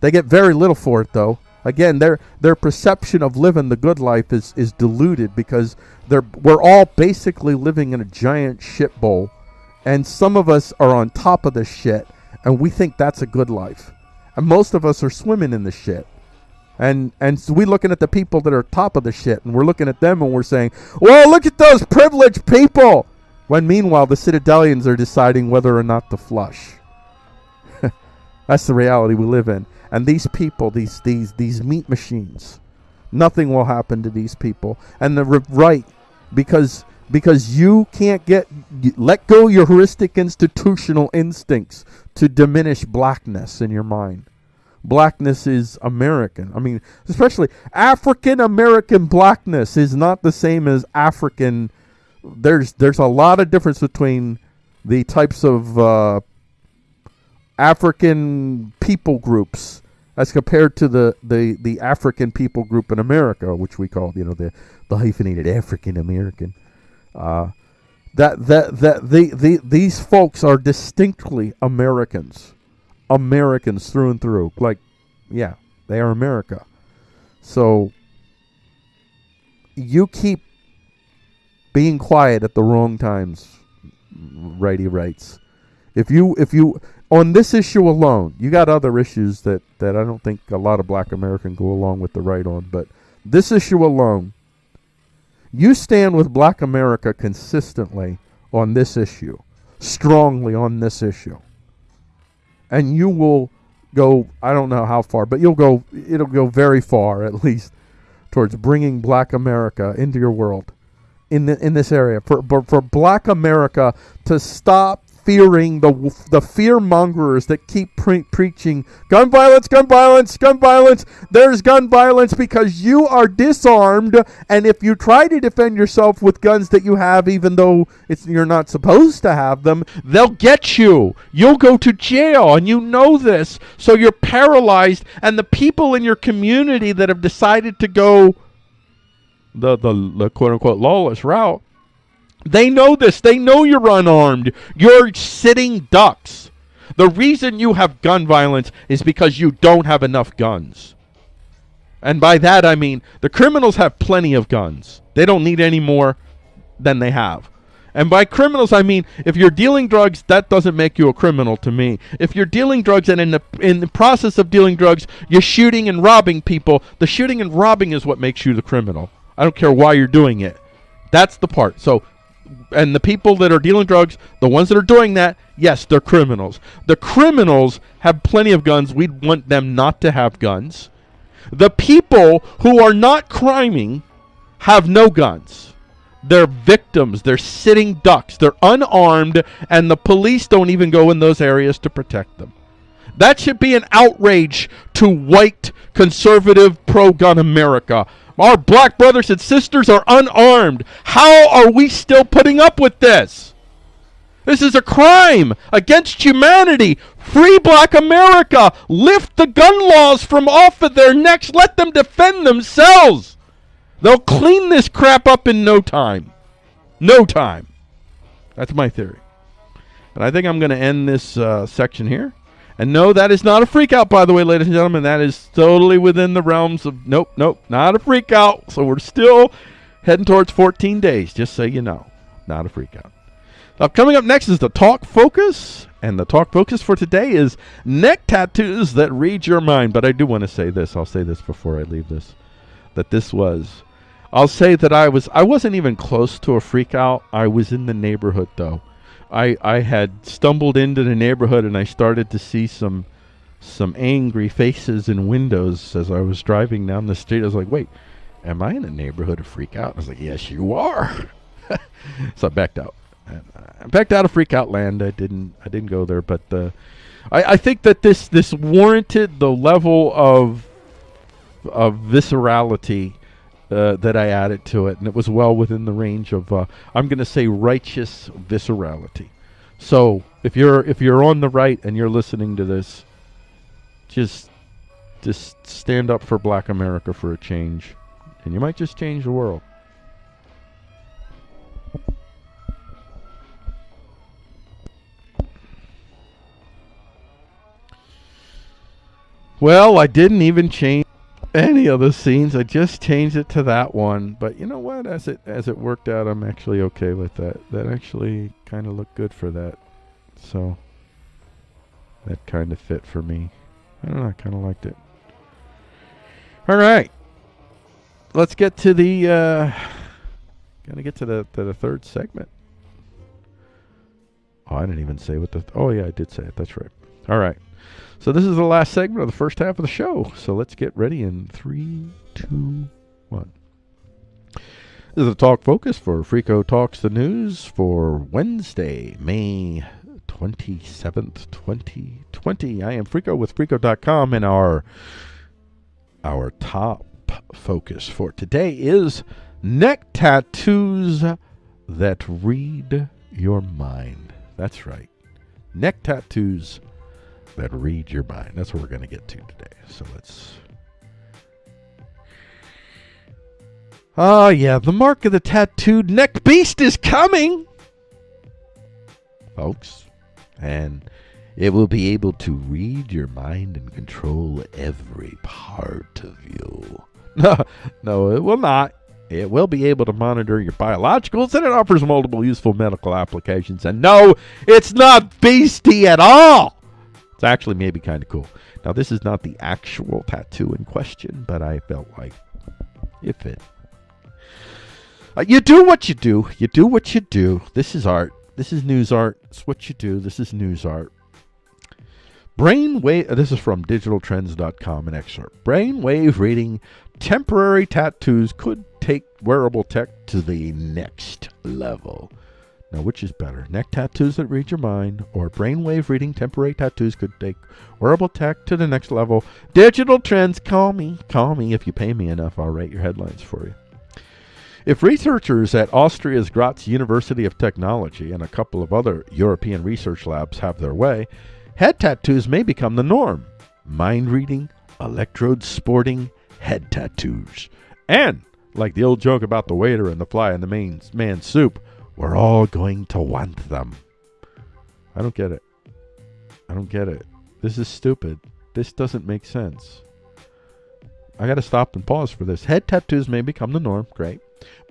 They get very little for it, though. Again, their their perception of living the good life is, is diluted because they're we're all basically living in a giant shit bowl, and some of us are on top of the shit, and we think that's a good life, and most of us are swimming in the shit. And and so we're looking at the people that are top of the shit, and we're looking at them and we're saying, "Well, look at those privileged people." When meanwhile, the Citadelians are deciding whether or not to flush. <laughs> That's the reality we live in. And these people, these these these meat machines, nothing will happen to these people. And the right, because because you can't get let go your heuristic institutional instincts to diminish blackness in your mind blackness is American. I mean, especially African American blackness is not the same as African. There's there's a lot of difference between the types of uh, African people groups as compared to the, the, the African people group in America, which we call you know the the hyphenated African American. Uh, that that that the, the these folks are distinctly Americans. Americans through and through. Like, yeah, they are America. So you keep being quiet at the wrong times, righty rights. If you if you on this issue alone, you got other issues that that I don't think a lot of Black American go along with the right on, but this issue alone, you stand with Black America consistently on this issue, strongly on this issue and you will go I don't know how far, but you'll go it'll go very far at least towards bringing black America into your world in the, in this area. For, for for black America to stop fearing the the fear mongers that keep pre- preaching gun violence, gun violence, gun violence. There's gun violence because you are disarmed, and if you try to defend yourself with guns that you have, even though it's you're not supposed to have them, they'll get you. You'll go to jail, and you know this. So you're paralyzed, and the people in your community that have decided to go the the, the quote unquote lawless route they know this. They know you're unarmed. You're sitting ducks. The reason you have gun violence is because you don't have enough guns. And by that I mean the criminals have plenty of guns. They don't need any more than they have. And by criminals, I mean if you're dealing drugs, that doesn't make you a criminal to me. If you're dealing drugs and in the in the process of dealing drugs, you're shooting and robbing people, the shooting and robbing is what makes you the criminal. I don't care why you're doing it. That's the part. So and the people that are dealing drugs, the ones that are doing that, yes, they're criminals. The criminals have plenty of guns. We'd want them not to have guns. The people who are not criming have no guns. They're victims. They're sitting ducks. They're unarmed, and the police don't even go in those areas to protect them. That should be an outrage to white, conservative, pro gun America. Our black brothers and sisters are unarmed. How are we still putting up with this? This is a crime against humanity. Free black America. Lift the gun laws from off of their necks. Let them defend themselves. They'll clean this crap up in no time. No time. That's my theory. And I think I'm going to end this uh, section here. And no, that is not a freak out, by the way, ladies and gentlemen. That is totally within the realms of nope, nope, not a freak out. So we're still heading towards 14 days, just so you know. Not a freak out. Now, coming up next is the talk focus. And the talk focus for today is neck tattoos that read your mind. But I do want to say this. I'll say this before I leave this. That this was I'll say that I was I wasn't even close to a freak out. I was in the neighborhood though. I I had stumbled into the neighborhood and I started to see some some angry faces in windows as I was driving down the street. I was like, "Wait, am I in a neighborhood of freak out?" I was like, "Yes, you are." <laughs> so I backed out. I backed out of freak out land. I didn't I didn't go there, but uh, I I think that this this warranted the level of of viscerality uh, that I added to it, and it was well within the range of uh, I'm going to say righteous viscerality. So if you're if you're on the right and you're listening to this, just just stand up for Black America for a change, and you might just change the world. Well, I didn't even change any of the scenes. I just changed it to that one. But you know what? As it as it worked out, I'm actually okay with that. That actually kind of looked good for that. So that kind of fit for me. I don't know. I kind of liked it. All right. Let's get to the. Uh, gonna get to the to the third segment. Oh, I didn't even say what the. oh yeah, I did say it. That's right. All right. So this is the last segment of the first half of the show. So let's get ready in three, two, one. This is the talk focus for Frico Talks the News for Wednesday, May 27th, 2020. I am Frico with Frico.com and our our top focus for today is neck tattoos that read your mind. That's right. Neck tattoos that read your mind. That's what we're going to get to today. So let's. Oh, yeah, the mark of the tattooed neck beast is coming, folks. And it will be able to read your mind and control every part of you. <laughs> No, no, it will not. It will be able to monitor your biologicals and it offers multiple useful medical applications. And no, it's not beastie at all. It's actually maybe kind of cool. Now, this is not the actual tattoo in question, but I felt like if it. Uh, you do what you do. You do what you do. This is art. This is news art. It's what you do. This is news art. Brainwave, uh, this is from digitaltrends.com, an excerpt. Brainwave reading temporary tattoos could take wearable tech to the next level. Now, which is better? Neck tattoos that read your mind or brainwave reading temporary tattoos could take wearable tech to the next level. Digital trends, call me. Call me. If you pay me enough, I'll write your headlines for you. If researchers at Austria's Graz University of Technology and a couple of other European research labs have their way, head tattoos may become the norm. Mind reading, electrode sporting, head tattoos. And, like the old joke about the waiter and the fly in the main man's soup, we're all going to want them. I don't get it. I don't get it. This is stupid. This doesn't make sense. I got to stop and pause for this. Head tattoos may become the norm. Great.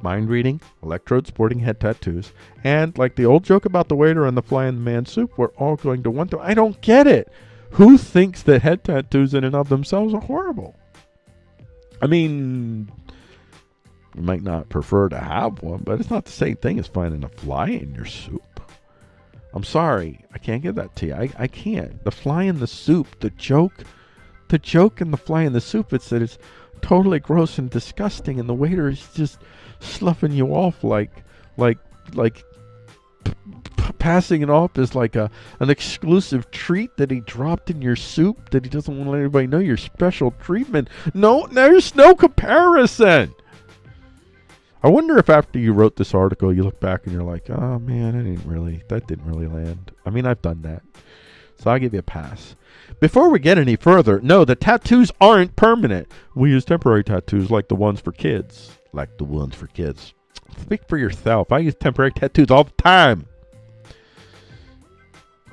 Mind reading, electrode sporting head tattoos, and like the old joke about the waiter and the fly in the man soup, we're all going to want them. I don't get it. Who thinks that head tattoos in and of themselves are horrible? I mean, you might not prefer to have one, but it's not the same thing as finding a fly in your soup. I'm sorry, I can't give that to you. I, I can't. The fly in the soup, the joke, the joke in the fly in the soup, it's that it's totally gross and disgusting, and the waiter is just sloughing you off like like like passing it off as like a an exclusive treat that he dropped in your soup that he doesn't want to let anybody know your special treatment. No, there's no comparison. I wonder if after you wrote this article, you look back and you're like, oh man, I didn't really, that didn't really land. I mean, I've done that. So I'll give you a pass. Before we get any further, no, the tattoos aren't permanent. We use temporary tattoos like the ones for kids. Like the ones for kids. Speak for yourself. I use temporary tattoos all the time.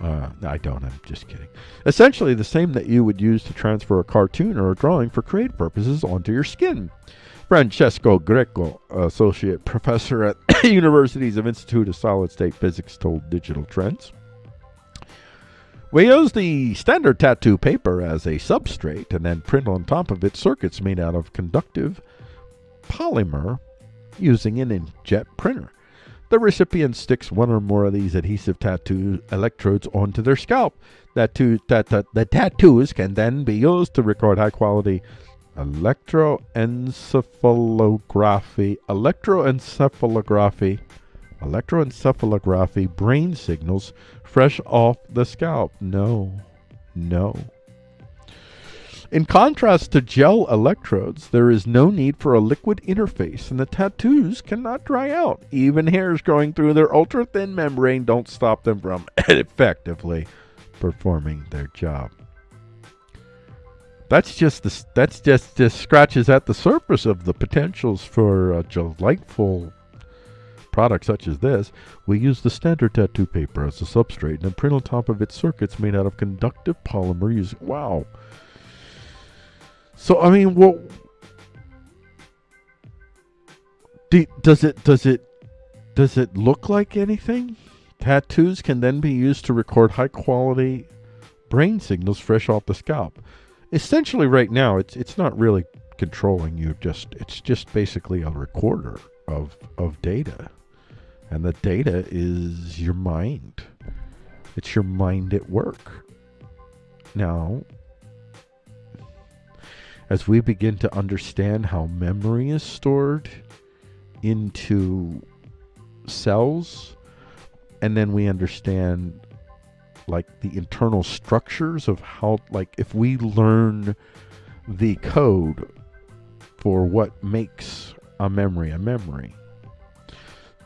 Uh, no, I don't. I'm just kidding. Essentially, the same that you would use to transfer a cartoon or a drawing for creative purposes onto your skin. Francesco Greco, associate professor at <coughs> Universities of Institute of Solid State Physics, told Digital Trends. We use the standard tattoo paper as a substrate and then print on top of it circuits made out of conductive polymer using an inkjet printer. The recipient sticks one or more of these adhesive tattoo electrodes onto their scalp. That the tattoos can then be used to record high quality electroencephalography, electroencephalography, electroencephalography brain signals fresh off the scalp. No, no. In contrast to gel electrodes, there is no need for a liquid interface, and the tattoos cannot dry out. Even hairs growing through their ultra thin membrane don't stop them from <laughs> effectively performing their job. That's just the, that's just just scratches at the surface of the potentials for a delightful product such as this. We use the standard tattoo paper as a substrate and print on top of it circuits made out of conductive polymer using wow. So I mean, what do, does it does it does it look like anything? Tattoos can then be used to record high quality brain signals fresh off the scalp. Essentially, right now, it's it's not really controlling you. Just it's just basically a recorder of of data, and the data is your mind. It's your mind at work. Now, as we begin to understand how memory is stored into cells, and then we understand like the internal structures of how like if we learn the code for what makes a memory a memory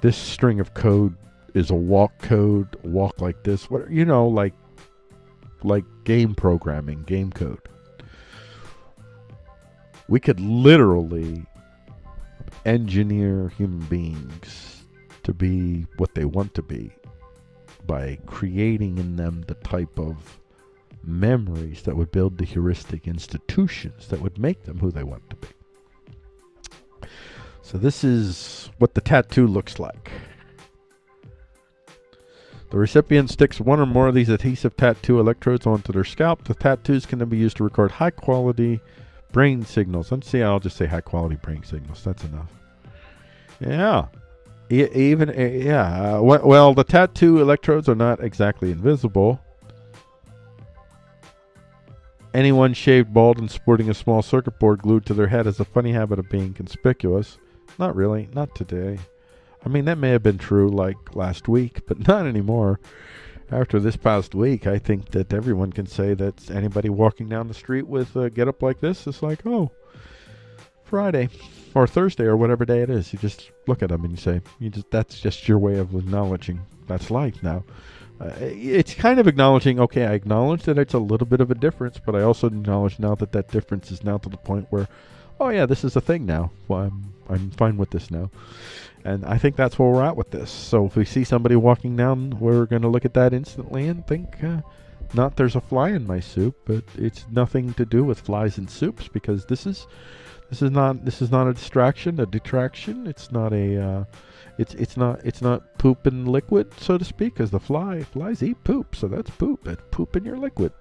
this string of code is a walk code walk like this what you know like like game programming game code. We could literally engineer human beings to be what they want to be by creating in them the type of memories that would build the heuristic institutions that would make them who they want to be. So this is what the tattoo looks like. The recipient sticks one or more of these adhesive tattoo electrodes onto their scalp. The tattoos can then be used to record high quality brain signals. Let's see, I'll just say high quality brain signals. That's enough. Yeah. E- even, yeah. Uh, well, the tattoo electrodes are not exactly invisible. Anyone shaved bald and sporting a small circuit board glued to their head has a funny habit of being conspicuous. Not really, not today. I mean, that may have been true like last week, <laughs> but not anymore. After this past week, I think that everyone can say that anybody walking down the street with a get up like this is like, oh, Friday or Thursday or whatever day it is. You just look at them and you say, you just that's just your way of acknowledging that's life now. Uh, it's kind of acknowledging, okay, I acknowledge that it's a little bit of a difference, but I also acknowledge now that that difference is now to the point where, oh yeah, this is a thing now. Well, I'm I'm fine with this now, and I think that's where we're at with this. So if we see somebody walking down, we're going to look at that instantly and think, uh, not there's a fly in my soup, but it's nothing to do with flies in soups because this is this is not this is not a distraction, a detraction. It's not a uh, it's it's not it's not poop in liquid, so to speak, because the fly flies eat poop, so that's poop. That's poop in your liquid.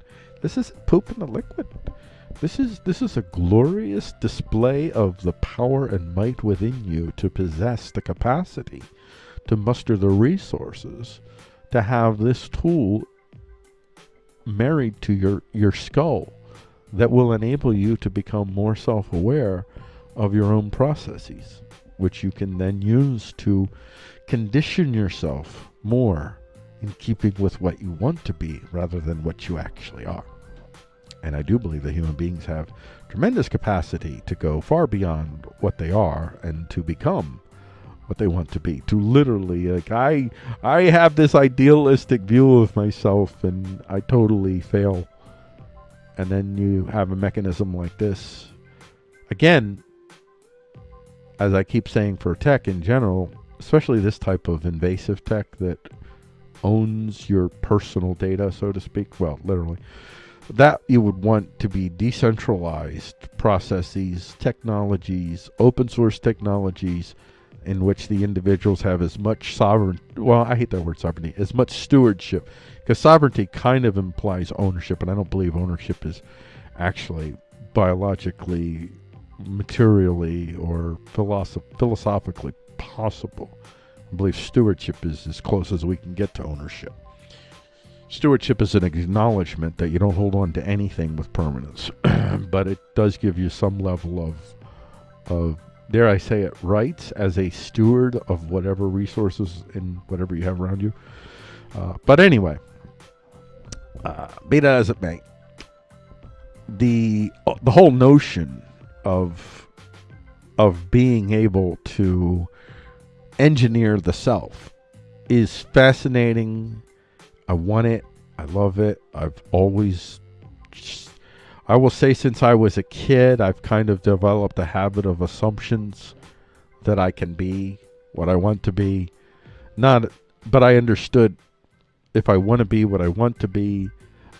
This is poop in the liquid. This is this is a glorious display of the power and might within you to possess the capacity to muster the resources to have this tool married to your your skull that will enable you to become more self-aware of your own processes. which you can then use to condition yourself more in keeping with what you want to be rather than what you actually are. And I do believe that human beings have tremendous capacity to go far beyond what they are and to become what they want to be. To literally like I I have this idealistic view of myself and I totally fail. And then you have a mechanism like this. Again, as I keep saying for tech in general, especially this type of invasive tech that owns your personal data, so to speak, well, literally, that you would want to be decentralized processes, technologies, open source technologies in which the individuals have as much sovereign well i hate that word sovereignty as much stewardship because sovereignty kind of implies ownership and i don't believe ownership is actually biologically materially or philosoph- philosophically possible i believe stewardship is as close as we can get to ownership stewardship is an acknowledgement that you don't hold on to anything with permanence <clears throat> but it does give you some level of of dare I say it, rights as a steward of whatever resources and whatever you have around you. Uh, but anyway, uh, be that as it may, the uh, the whole notion of of being able to engineer the self is fascinating. I want it. I love it. I've always I will say since I was a kid, I've kind of developed a habit of assumptions that I can be what I want to be. Not, but I understood if I want to be what I want to be,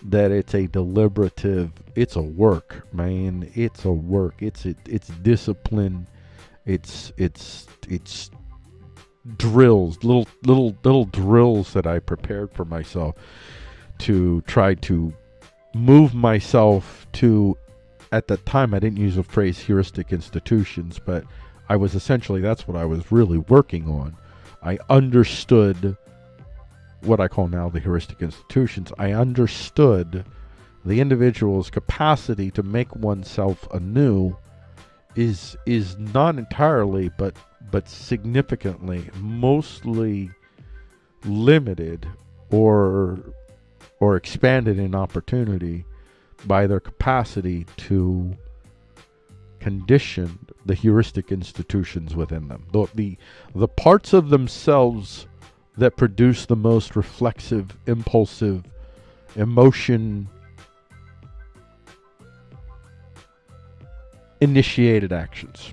that it's a deliberative, it's a work, man. It's a work. It's it, it's discipline. It's it's it's drills, little little little drills that I prepared for myself to try to move myself to at the time I didn't use the phrase heuristic institutions, but I was essentially that's what I was really working on. I understood what I call now the heuristic institutions. I understood the individual's capacity to make oneself anew is is not entirely but but significantly mostly limited or or expanded in opportunity by their capacity to condition the heuristic institutions within them. The, the, the parts of themselves that produce the most reflexive, impulsive, emotion initiated actions.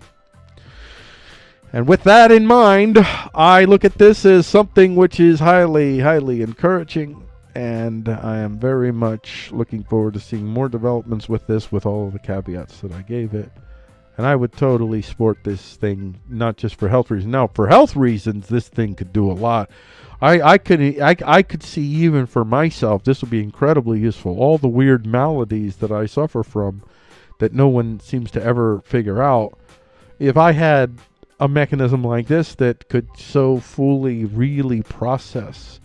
And with that in mind, I look at this as something which is highly, highly encouraging and I am very much looking forward to seeing more developments with this with all the caveats that I gave it. And I would totally sport this thing, not just for health reasons. Now, for health reasons, this thing could do a lot. I, I could I, I could see even for myself this would be incredibly useful. All the weird maladies that I suffer from that no one seems to ever figure out. If I had a mechanism like this that could so fully really process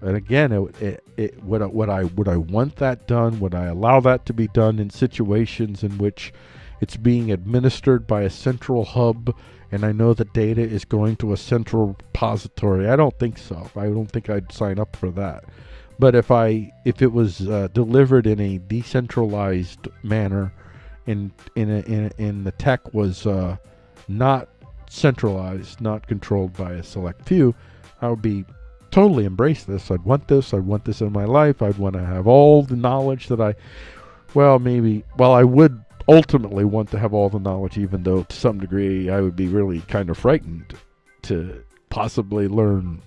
and again, it, it, it, would, would I would I want that done? Would I allow that to be done in situations in which it's being administered by a central hub, and I know the data is going to a central repository? I don't think so. I don't think I'd sign up for that. But if I if it was uh, delivered in a decentralized manner, in in in, in the tech was uh, not centralized, not controlled by a select few, I would be totally embrace this. I'd want this. I'd want this in my life. I'd want to have all the knowledge that I, well, maybe, well, I would ultimately want to have all the knowledge, even though to some degree I would be really kind of frightened to possibly learn,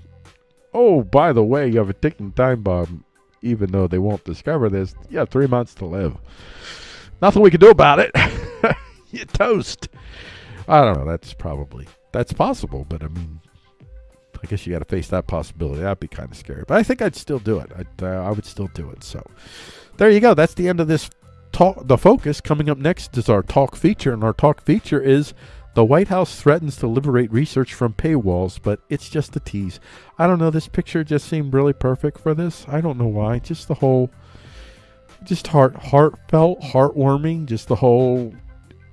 oh, by the way, you have a ticking time bomb, even though they won't discover this. Yeah, three months to live. Nothing we can do about it. <laughs> you toast. I don't know. That's probably, that's possible, but I mean, I guess you got to face that possibility. That'd be kind of scary, but I think I'd still do it. I'd, uh, I would still do it. So there you go. That's the end of this talk. The focus coming up next is our talk feature, and our talk feature is the White House threatens to liberate research from paywalls, but it's just a tease. I don't know. This picture just seemed really perfect for this. I don't know why. Just the whole, just heart, heartfelt, heartwarming. Just the whole,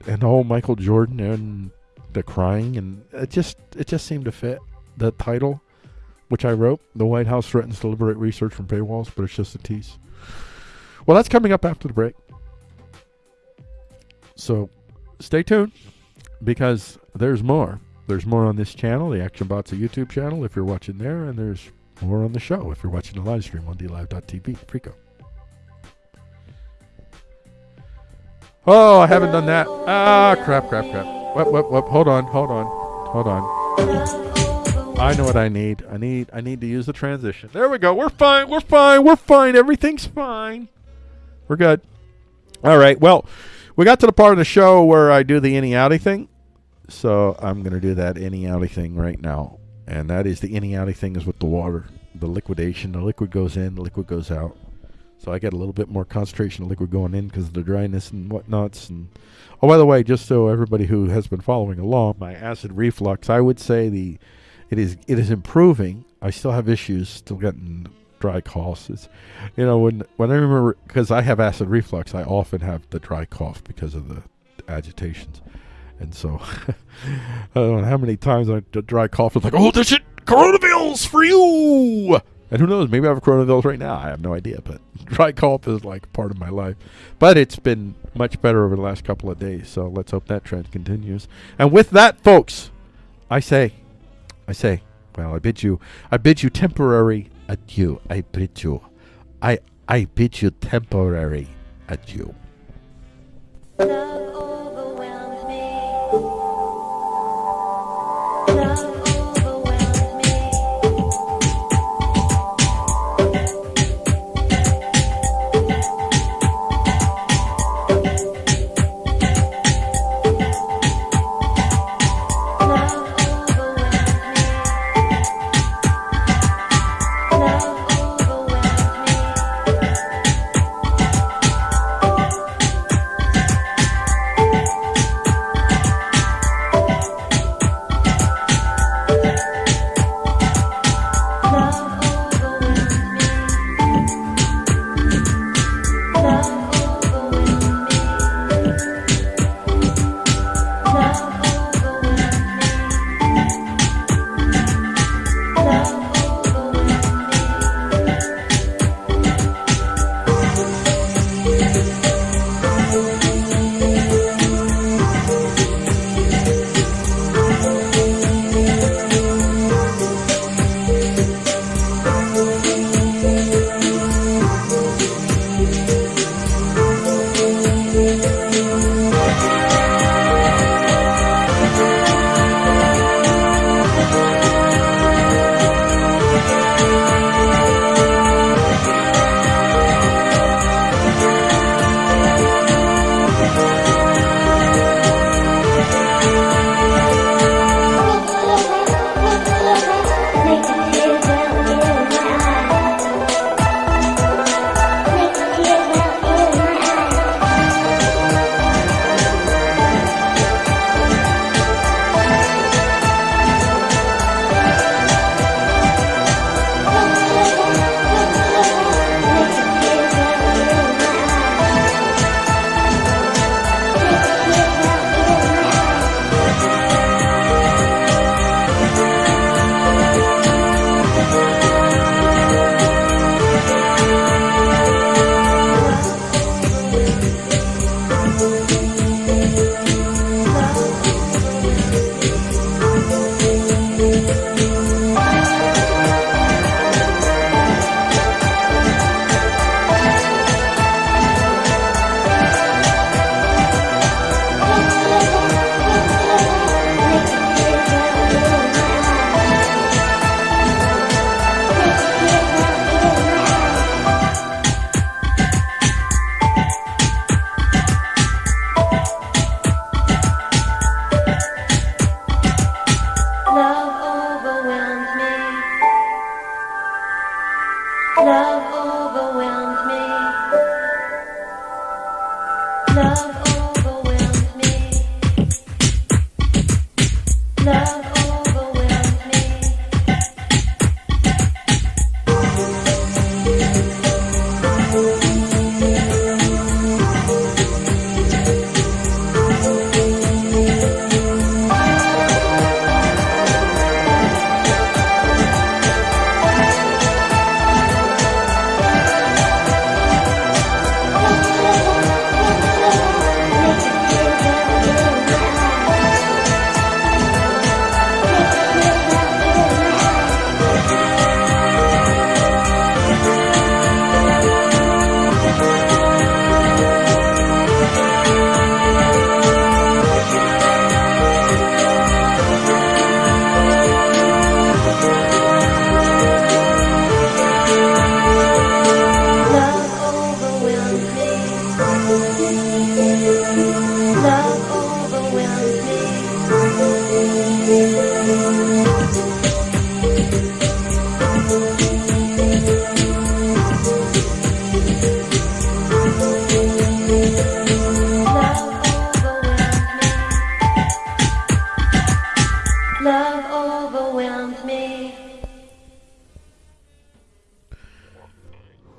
and the whole Michael Jordan and the crying, and it just it just seemed to fit the title, which I wrote. The White House threatens to liberate research from paywalls, but it's just a tease. Well, that's coming up after the break. So stay tuned because there's more. There's more on this channel, the Action Bots YouTube channel, if you're watching there, and there's more on the show if you're watching the live stream on DLive.tv. Freako. Oh, I haven't done that. Ah, crap, crap, crap. Whoop, whoop, whoop. Hold on, hold on, hold on. I know what I need. I need I need to use the transition. There we go. We're fine. We're fine. We're fine. Everything's fine. We're good. All right. Well, we got to the part of the show where I do the any outy thing. So I'm going to do that any outy thing right now. And that is the any outy thing is with the water, the liquidation. The liquid goes in, the liquid goes out. So I get a little bit more concentration of liquid going in because of the dryness and whatnots. And oh, by the way, just so everybody who has been following along, my acid reflux, I would say the it is it is improving. I still have issues, still getting dry coughs. It's, you know, when when I remember because I have acid reflux, I often have the dry cough because of the agitations, and so <laughs> I don't know how many times I dry cough is like, oh, this shit, coronavirus for you. And who knows? Maybe I have coronavirus right now. I have no idea. But <laughs> dry cough is like part of my life. But it's been much better over the last couple of days. So let's hope that trend continues. And with that, folks, I say, I say, well, I bid you, I bid you temporary adieu. I bid you, I, I bid you temporary adieu. Love overwhelmed me.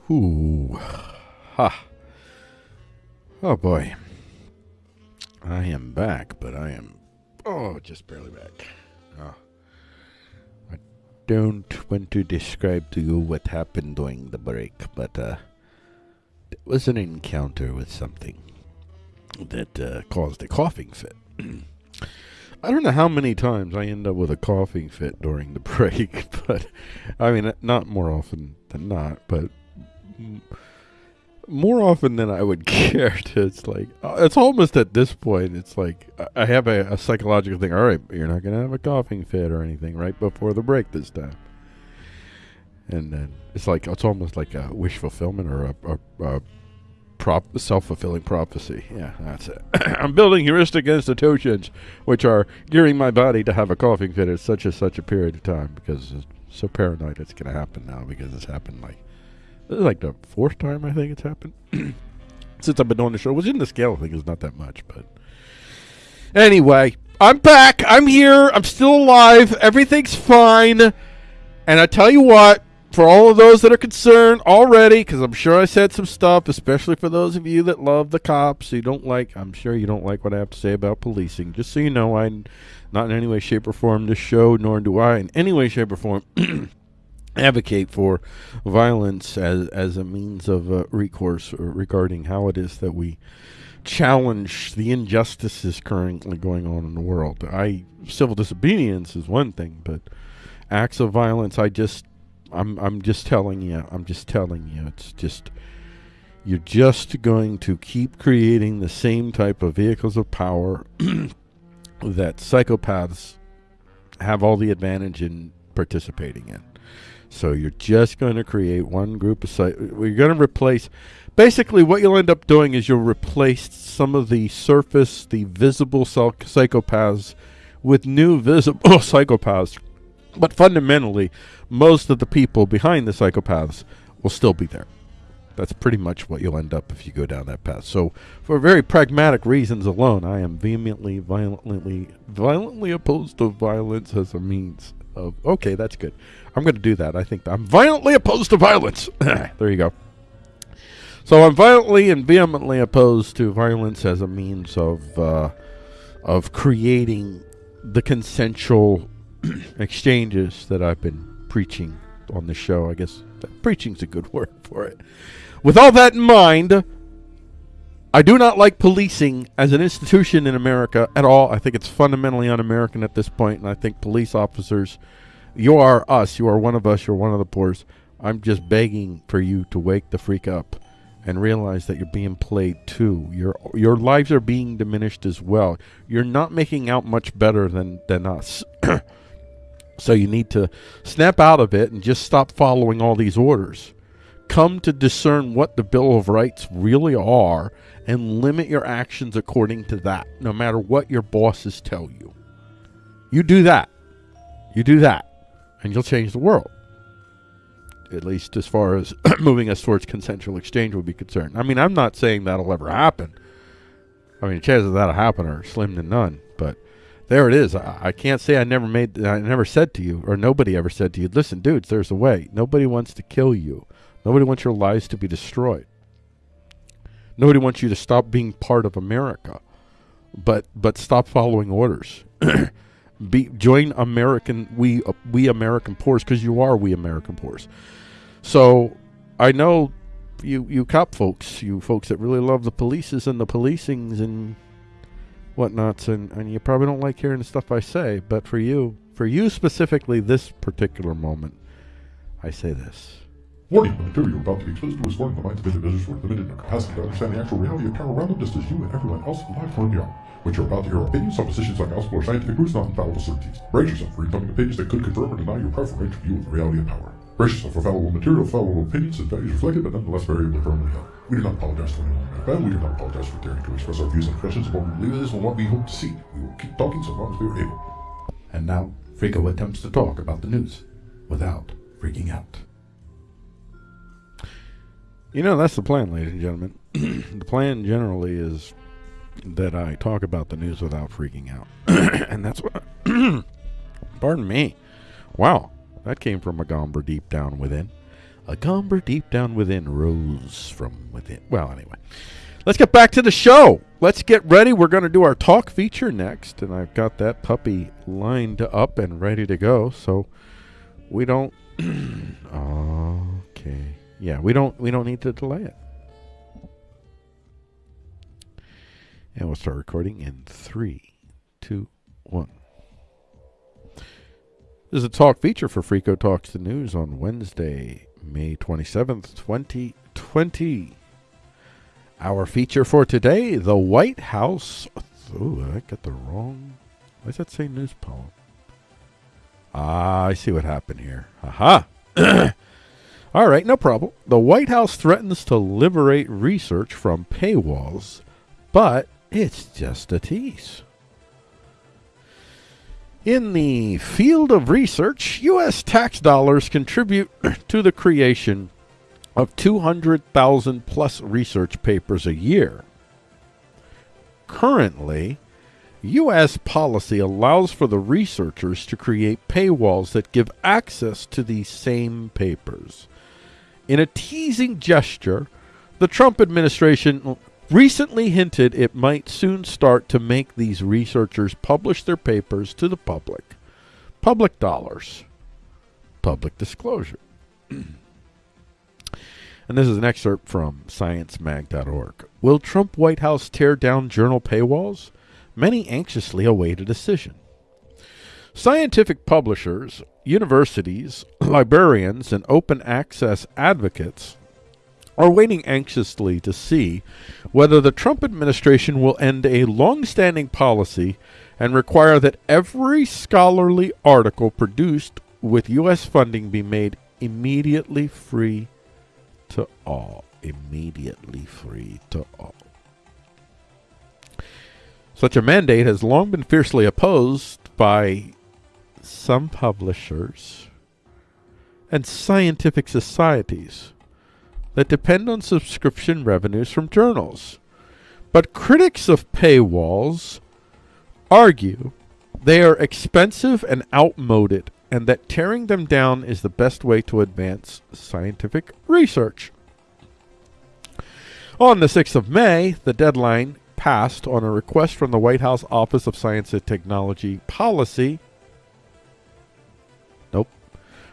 Ooh. Ha. Oh boy. I am back, but I am oh just barely back. Oh. I don't want to describe to you what happened during the break, but uh it was an encounter with something that uh, caused a coughing fit. <clears throat> I don't know how many times I end up with a coughing fit during the <laughs> break, but I mean, not more often than not, but more often than I would <laughs> care to. It's like, uh, it's almost at this point, it's like I- have a, a psychological thing. All right, you're not going to have a coughing fit or anything right before the break this time. And then it's like, it's almost like a wish fulfillment or a, a, a prop self-fulfilling prophecy. Yeah, that's it. <coughs> I'm building heuristic institutions which are gearing my body to have a coughing fit at such and such a period of time because it's so paranoid it's going to happen now because it's happened like this is like the fourth time I think it's happened <clears throat> since I've been on the show. Which in the scale thing is not that much, but anyway, I'm back. I'm here. I'm still alive. Everything's fine. And I tell you what, for all of those that are concerned already, because I'm sure I said some stuff, especially for those of you that love the cops, you don't like, I'm sure you don't like what I have to say about policing. Just so you know, I'm not in any way, shape, or form, this show, nor do I in any way, shape, or form <clears throat> advocate for violence as as a means of uh, recourse regarding how it is that we challenge the injustices currently going on in the world. I civil disobedience is one thing, but acts of violence, I just I'm I'm just telling you, I'm just telling you, it's just you're just going to keep creating the same type of vehicles of power <clears throat> that psychopaths have all the advantage in participating in. So you're just going to create one group of psych. We're going to replace. Basically, what you'll end up doing is you'll replace some of the surface, the visible psychopaths, with new visible <laughs> psychopaths. But fundamentally, most of the people behind the psychopaths will still be there. That's pretty much what you'll end up if you go down that path. So, for very pragmatic reasons alone, I am vehemently, violently, violently opposed to violence as a means of. Okay, that's good. I'm going to do that. I think I'm violently opposed to violence. <coughs> there you go. So I'm violently and vehemently opposed to violence as a means of uh, of creating the consensual <coughs> exchanges that I've been preaching on the show. I guess preaching's a good <laughs> word for it. With all that in mind, I do not like policing as an institution in America at all. I think it's fundamentally un-American at this point, and I think police officers, you are us, you are one of us, you're one of the poors. I'm just begging for you to wake the freak up and realize that you're being played too. Your your lives are being diminished as well. You're not making out much better than than us. <coughs> so you need to snap out of it and just stop following all these orders. Come to discern what the Bill of Rights really are and limit your actions according to that, no matter what your bosses tell you. You do that. You do that, and you'll change the world. At least as far as <clears throat> moving us towards consensual exchange would be concerned. I mean, I'm not saying that'll ever happen. I mean, chances of that'll happen are slim to none. But there it is. I, I can't say I never made, I never said to you, or nobody ever said to you, listen, dudes, there's a way. Nobody wants to kill you. Nobody wants your lives to be destroyed. Nobody wants you to stop being part of America, but but stop following orders. <clears throat> Be join American we uh, we American poors because you are we American poors. So I know you you cop folks, you folks that really love the polices and the policings and whatnots, and and you probably don't like hearing the stuff I say. But for you, for you specifically, this particular moment, I say this. Warning, the material you're about to be exposed to is to the minds of individuals who are limited in their capacity to understand the actual reality of power around them just as you and everyone else alive currently are. What you're about to hear are opinions, suppositions, like gospel or scientific truths, not infallible certainties. Brace yourself for incoming opinions that could confirm or deny your preferred range view of the reality of power. Brace yourself for fallible material, fallible opinions, and values reflected, but nonetheless variably firmly held. We do not apologize to anyone who bad. We do not apologize for daring to express our views and impressions of what we believe is and what we hope to see. We will keep talking so long as we are able. And now, Frico attempts to talk about the news without freaking out. You know, that's the plan, ladies and gentlemen. <clears throat> the plan generally is that I talk about the news without freaking out. <clears throat> and that's what. <clears throat> pardon me. Wow. That came from a gomber deep down within. A gomber deep down within rose from within. Well, anyway. Let's get back to the show. Let's get ready. We're going to do our talk feature next, and I've got that puppy lined up and ready to go. So we don't. okay. Yeah, we don't. We don't need to delay it. And we'll start recording in three, two, one. This is a talk feature for Freako Talks the News on Wednesday, May 27th, 2020. Our feature for today the White House. Ooh, I got the wrong. Why does that say news poem? Ah, I see what happened here. Aha! <clears throat> All right, no problem. The White House threatens to liberate research from paywalls, but it's just a tease. In the field of research, U.S. tax dollars contribute <clears throat> to the creation of 200,000 plus research papers a year. Currently, U.S. policy allows for the researchers to create paywalls that give access to these same papers. In a teasing gesture, the Trump administration recently hinted it might soon start to make these researchers publish their papers to the public. Public dollars. Public disclosure. And this is an excerpt from sciencemag.org. Will Trump White House tear down journal paywalls? Many anxiously await a decision. Scientific publishers, universities, <clears throat> librarians, and open access advocates are waiting anxiously to see whether the Trump administration will end a long standing policy and require that every scholarly article produced with U.S. funding be made immediately free to all. Immediately free to all. Such a mandate has long been fiercely opposed by some publishers and scientific societies that depend on subscription revenues from journals. But critics of paywalls argue they are expensive and outmoded and that tearing them down is the best way to advance scientific research. On the 6th of May, the deadline passed on a request from the White House Office of Science and Technology Policy.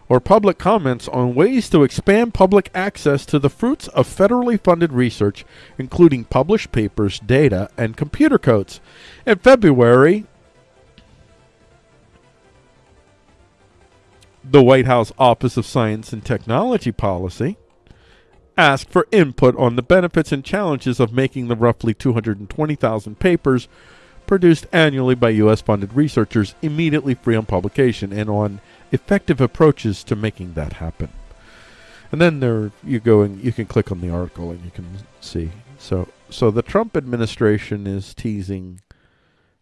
Or public comments on ways to expand public access to the fruits of federally funded research, including published papers, data, and computer codes. In February, the White House Office of Science and Technology Policy asked for input on the benefits and challenges of making the roughly 220,000 papers produced annually by U.S. funded researchers immediately free on publication and on effective approaches to making that happen. And then there you go and you can click on the article and you can see. So so the Trump administration is teasing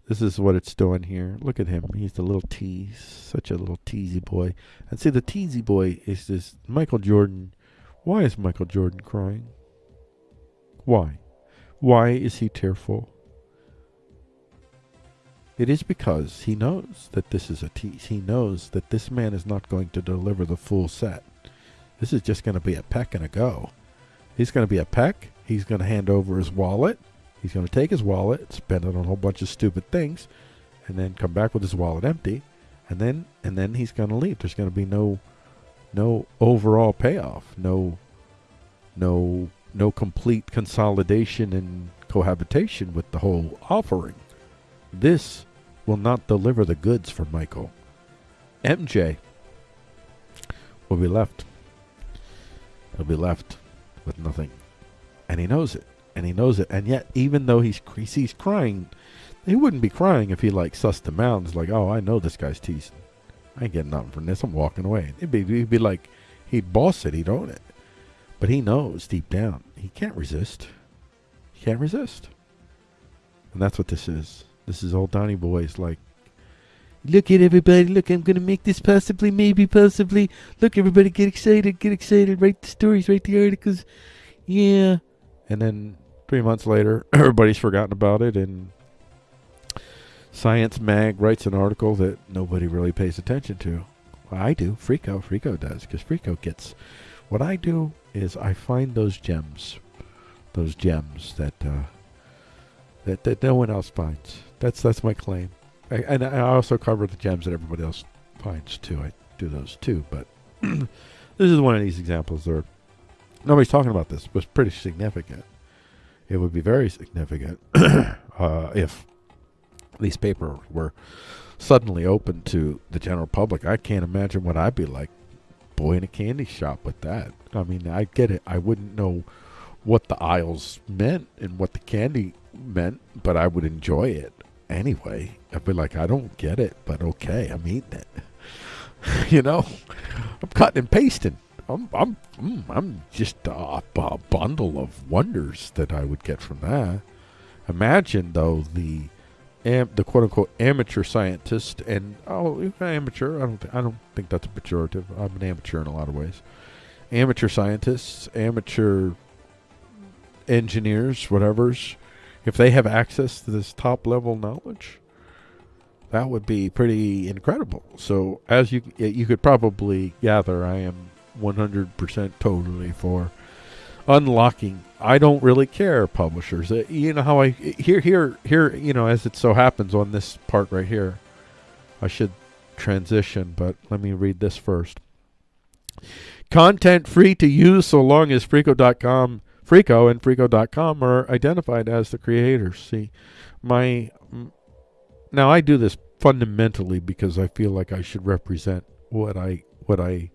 this is what it's doing here. Look at him. He's the little tease. Such a little teasy boy. And see, the teasy boy is this Michael Jordan. Why is Michael Jordan crying? Why? Why is he tearful? It is because he knows that this is a tease. He knows that this man is not going to deliver the full set. This is just going to be a peck and a go. He's going to be a peck. He's going to hand over his wallet. He's going to take his wallet, spend it on a whole bunch of stupid things, and then come back with his wallet empty, and then and then he's going to leave. There's going to be no no overall payoff, no no no complete consolidation and cohabitation with the whole offering. This will not deliver the goods for Michael. MJ will be left. He'll be left with nothing. And he knows it. And he knows it. And yet, even though he's he sees crying, he wouldn't be crying if he like sussed him out and was like, oh, I know this guy's teasing. I ain't getting nothing from this. I'm walking away. It'd be, he'd be like, he'd boss it. He'd own it. But he knows deep down he can't resist. He can't resist. And that's what this is. This is old Donny Boy's like, look at everybody. Look, I'm going to make this possibly, maybe, possibly. Look, everybody, get excited. Get excited. Write the stories, write the articles. Yeah. And then three months later, <clears throat> everybody's forgotten about it. And Science Mag writes an article that nobody really pays attention to. Well, I do. Frico, Frico does. Because Frico gets What I do is I find those gems, those gems that uh, that that no one else finds. That's that's my claim. I, and I also cover the gems that everybody else finds too. I do those too. But <clears throat> this is one of these examples where nobody's talking about this. It's pretty significant. It would be very significant <clears throat> uh, if these papers were suddenly open to the general public. I can't imagine what I'd be like, boy, in a candy shop with that. I mean, I get it. I wouldn't know what the aisles meant and what the candy meant, but I would enjoy it anyway. I'd be like, I don't get it, but okay, I'm eating it. <laughs> you know, I'm cutting and pasting. I'm I'm mm, I'm just a, a bundle of wonders that I would get from that. Imagine though the am, the quote unquote amateur scientist and oh amateur I don't I don't think that's a pejorative. I'm an amateur in a lot of ways. Amateur scientists, amateur engineers, whatever's, if they have access to this top level knowledge, that would be pretty incredible. So as you you could probably gather, I am 100% totally for unlocking. I don't really care, publishers. Uh, you know how I here here here. You know, as it so happens on this part right here, I should transition, but let me read this first. Content free to use so long as Freako.com, Freako and Frico.com are identified as the creators. See, my now I do this fundamentally because I feel like I should represent what I what I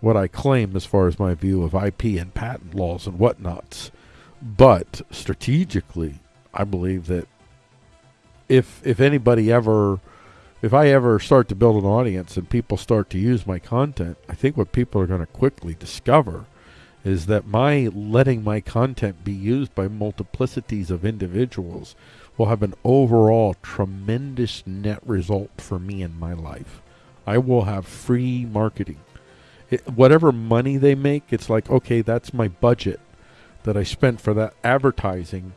what I claim as far as my view of IP and patent laws and whatnots. But strategically, I believe that if if anybody ever if I ever start to build an audience and people start to use my content, I think what people are going to quickly discover is that my letting my content be used by multiplicities of individuals will have an overall tremendous net result for me in my life. I will have free marketing. It, whatever money they make, it's like, okay, that's my budget that I spent for that advertising,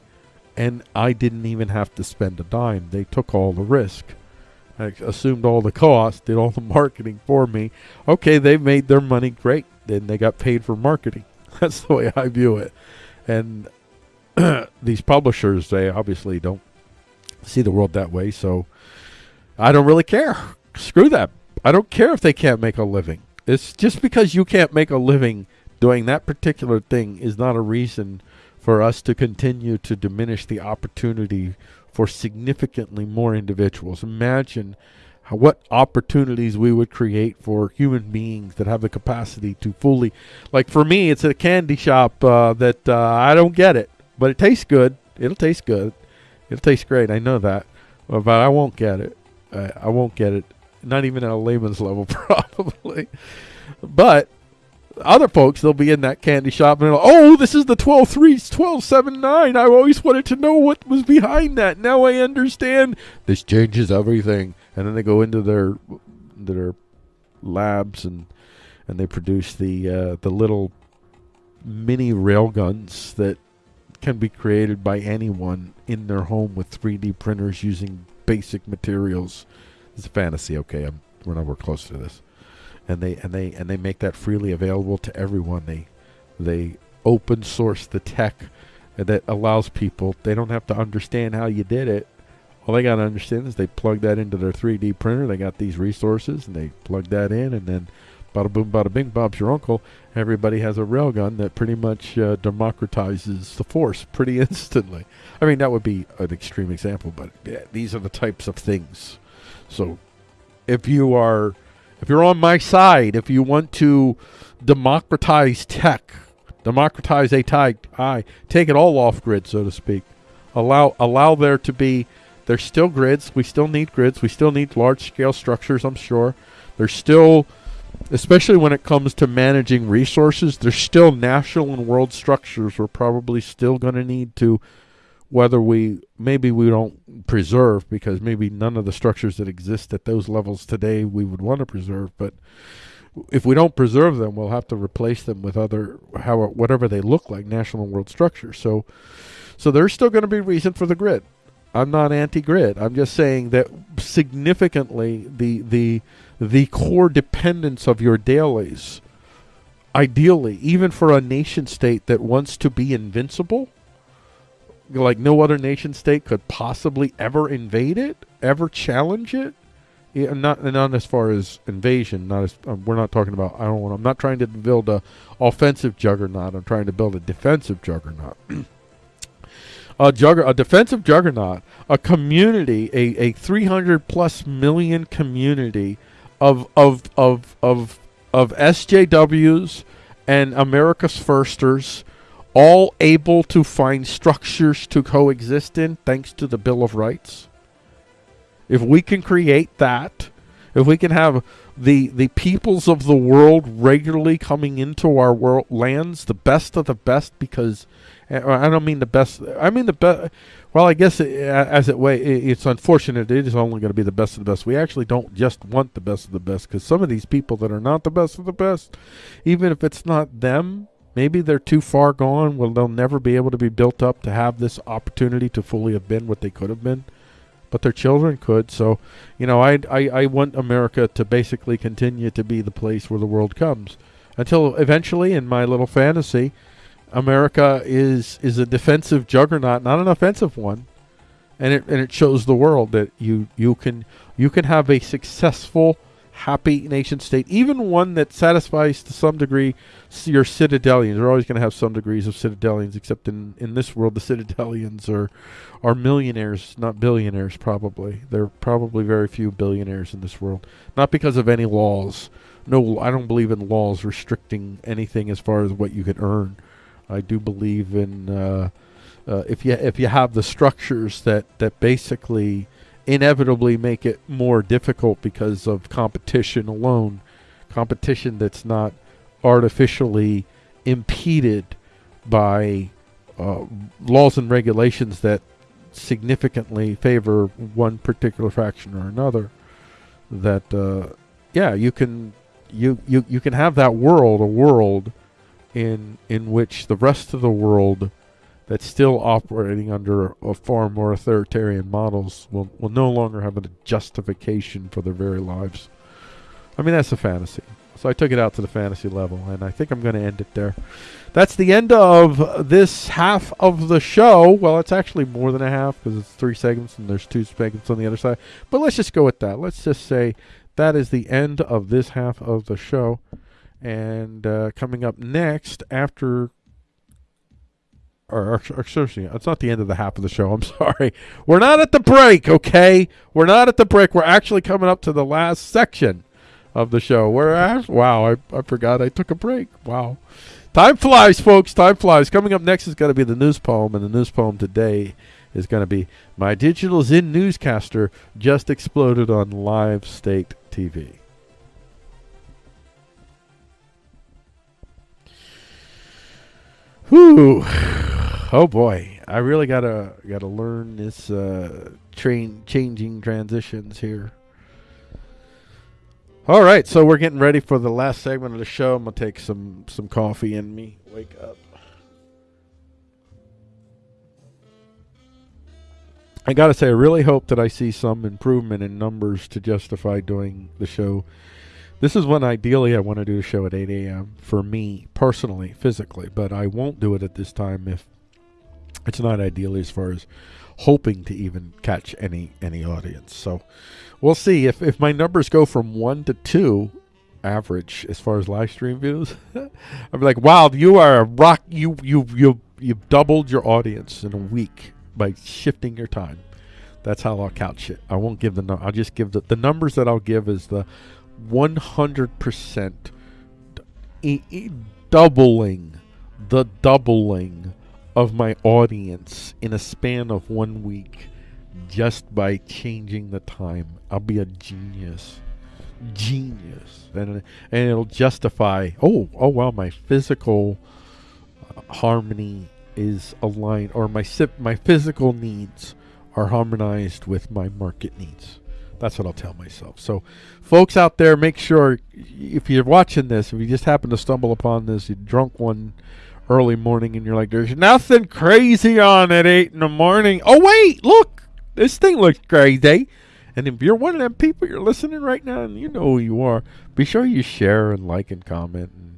and I didn't even have to spend a dime. They took all the risk. I assumed all the cost, did all the <laughs> marketing for me. Okay, they made their money great. Then they got paid for marketing. That's the way I view it. And <clears throat> these publishers, they obviously don't see the world that way. So I don't really care. Screw that. I don't care if they can't make a living. It's just because you can't make a living doing that particular thing is not a reason for us to continue to diminish the opportunity for significantly more individuals. Imagine what opportunities we would create for human beings that have the capacity to fully, like for me, it's a candy shop uh, that uh, I don't get it, but it tastes good. It'll taste good. It'll taste great. I know that, Uh, but I won't get it. I, I won't get it. Not even at a layman's <laughs> level, probably. But other folks, they'll be in that candy shop and they'll, oh, this is the 123, 1279. I always wanted to know what was behind that. Now I understand. This changes everything. And then they go into their their labs and and they produce the uh, the little mini rail guns that can be created by anyone in their home with 3D printers using basic materials. It's a fantasy, okay? I'm, we're nowhere close to this and they and they and they make that freely available to everyone. They they open source the tech that allows people. They don't have to understand how you did it. All they got to understand is they plug that into their 3D printer. They got these resources, and they plug that in, and then bada boom, bada bing, Bob's your uncle. Everybody has a railgun that pretty much uh, democratizes the force pretty <laughs> instantly. I mean, that would be an extreme example, but yeah, these are the types of things. So, if you are if you're on my side, if you want to democratize tech, democratize a type, I take it all off grid, so to speak. Allow allow there to be. There's still grids. We still need grids. We still need large scale structures. I'm sure. There's still, especially when it comes to managing resources, there's still national and world structures we're probably still going to need to whether we maybe we don't preserve because maybe none of the structures that exist at those levels today we would want to preserve but if we don't preserve them we'll have to replace them with other how whatever they look like national and world structures so so there's still going to be reason for the grid i'm not anti-grid i'm just saying that significantly the the the core dependence of your dailies ideally, even for a nation state that wants to be invincible, like no other nation state could possibly ever invade it, ever challenge it. Yeah, not not as far as invasion. Not as um, we're not talking about. I don't want. I'm not trying to build a offensive juggernaut. I'm trying to build a defensive juggernaut. <clears throat> a jugger, a defensive juggernaut, a community, a, a 300 plus million community of of of of of SJWs and America's firsters, all able to find structures to coexist in, thanks to the Bill of Rights. If we can create that, if we can have the the peoples of the world regularly coming into our world lands, the best of the best, because I don't mean the best. I mean the best. Well, I guess it, as it way, it, it's unfortunate. It is only going to be the best of the best. We actually don't just want the best of the best because some of these people that are not the best of the best, even if it's not them, maybe they're too far gone. Well, they'll never be able to be built up to have this opportunity to fully have been what they could have been but their children could. So, you know, I, I I want America to basically continue to be the place where the world comes until eventually, in my little fantasy, America is is a defensive juggernaut, not an offensive one, and it and it shows the world that you you can you can have a successful, happy nation state, even one that satisfies to some degree your citadelians. You're always going to have some degrees of citadelians, except in in this world, the citadelians are are millionaires, not billionaires. Probably there are probably very few billionaires in this world, not because of any laws. No, I don't believe in laws restricting anything as far as what you can earn. I do believe in uh, uh, if you if you have the structures that that basically inevitably make it more difficult because of competition alone, competition that's not artificially impeded by uh, laws and regulations that significantly favor one particular faction or another. That uh, yeah, you can you, you you can have that world a world in in which the rest of the world that's still operating under a far more authoritarian models will, will no longer have a justification for their very lives. I mean, that's a fantasy. So I took it out to the fantasy level, and I think I'm going to end it there. That's the end of this half of the show. Well, it's actually more than a half because it's three segments and there's two segments on the other side. But let's just go with that. Let's just say that is the end of this half of the show. And uh, coming up next, after or, or, or it's not the end of the half of the show. I'm <laughs> sorry. We're not at the break, okay? We're not at the break. We're actually coming up to the last section of the show. We're at, wow, I, I forgot I took a break. Wow. Time flies, folks. Time flies. Coming up next is going to be the news poem, and the news poem today is going to be My Digital Zin Newscaster Just Exploded on Live State TV. Whew. Oh boy, I really gotta gotta learn this uh, train changing transitions here. All right, so we're getting ready for the last segment of the show. I'm gonna take some some coffee in me. Wake up. I gotta say, I really hope that I see some improvement in numbers to justify doing the show. This is when ideally I want to do the show at 8 a.m. for me personally, physically, but I won't do it at this time if it's not ideally as far as hoping to even catch any any audience. So we'll see if if my numbers go from one to two average as far as live stream views. <laughs> I'm like, wow, you are a rock. You you you you've doubled your audience in a week by shifting your time. That's how I'll couch it. I won't give the. I'll just give the the numbers that I'll give is the 100% e- e- doubling the doubling of my audience in a span of one week just by changing the time. I'll be a genius. Genius. And, and it'll justify, oh, oh, wow, my physical uh, harmony is aligned, or my, my physical needs are harmonized with my market needs. That's what I'll tell myself. So, folks out there, make sure if you're watching this, if you just happen to stumble upon this, you drunk one early morning and you're like, there's nothing crazy on at 8 in the morning. Oh, wait, look, this thing looks crazy. And if you're one of them people, you're listening right now and you know who you are, be sure you share and like and comment and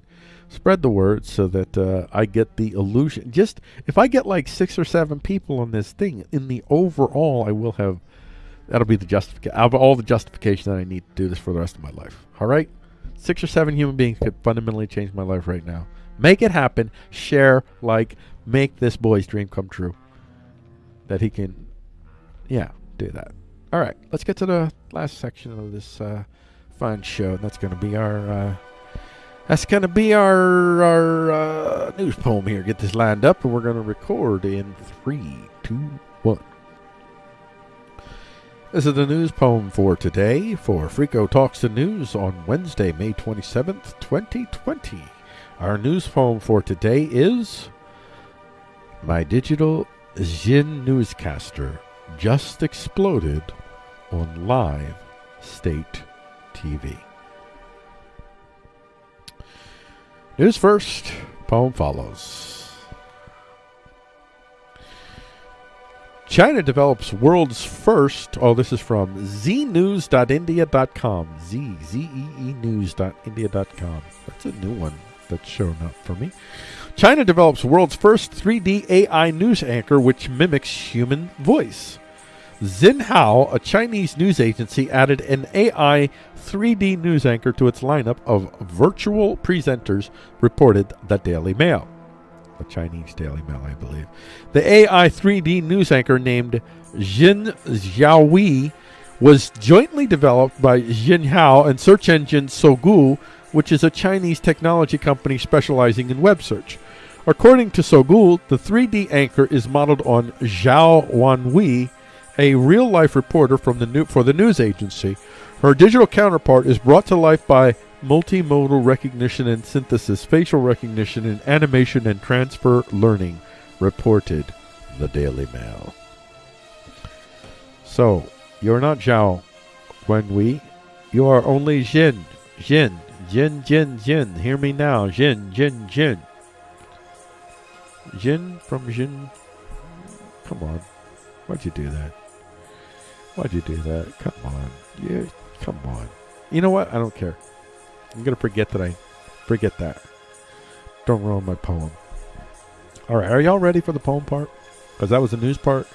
Spread the word so that uh, I get the illusion. Just if I get like six or seven people on this thing, in the overall, I will have. That'll be the justification. All the justification that I need to do this for the rest of my life. All right, six or seven human beings could fundamentally change my life right now. Make it happen. Share, like, make this boy's dream come true. That he can, yeah, do that. All right, let's get to the last section of this uh, fun show. That's going to be our. Uh, that's going to be our our uh, news poem here. Get this lined up, and we're going to record in three, two. This is the news poem for today for Frico Talks the News on Wednesday, May 27th, 2020. Our news poem for today is My Digital Jin Newscaster Just Exploded on Live State TV. News first, poem follows. China develops world's first. Oh, this is from znews.india.com. Z Z E E news.india.com. That's a new one that's shown up for me. China develops world's first 3D AI news anchor which mimics human voice. Xinhao, a Chinese news agency, added an AI 3D news anchor to its lineup of virtual presenters, reported the Daily Mail. The Chinese Daily Mail, I believe. The AI 3D news anchor named Jin Xiaowei was jointly developed by Xinhao and search engine Sogou, which is a Chinese technology company specializing in web search. According to Sogou, the 3D anchor is modeled on Zhao Wanwei, a real-life reporter from the new, for the news agency. Her digital counterpart is brought to life by multimodal recognition and synthesis, facial recognition, and animation and transfer learning, reported the Daily Mail. So, you're not Zhao Wenwei. You are only Jin. Jin. Jin, Jin, Jin. Hear me now. Jin, Jin, Jin. Jin from Jin. Come on. Why'd you do that? Why'd you do that? Come on. Yeah, come on. You know what? I don't care. I'm gonna forget that I forget that. Don't ruin my poem. All right, are y'all ready for the poem part? Because that was the news part.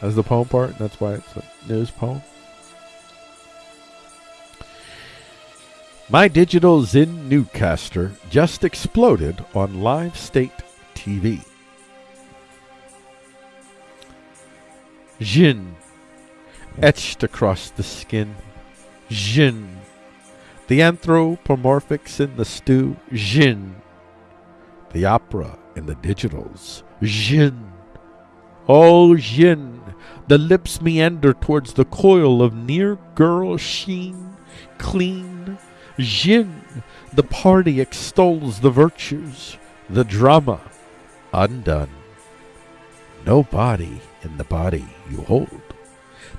That's the poem part. That's why it's a news poem. My digital Zen Newcaster just exploded on Live State TV. Jin etched across the skin. Jin. The anthropomorphics in the stew. Jin. The opera in the digitals. Jin. Oh, Jin. The lips meander towards the coil of near girl sheen. Clean. Jin. The party extols the virtues. The drama. Undone. No body in the body you hold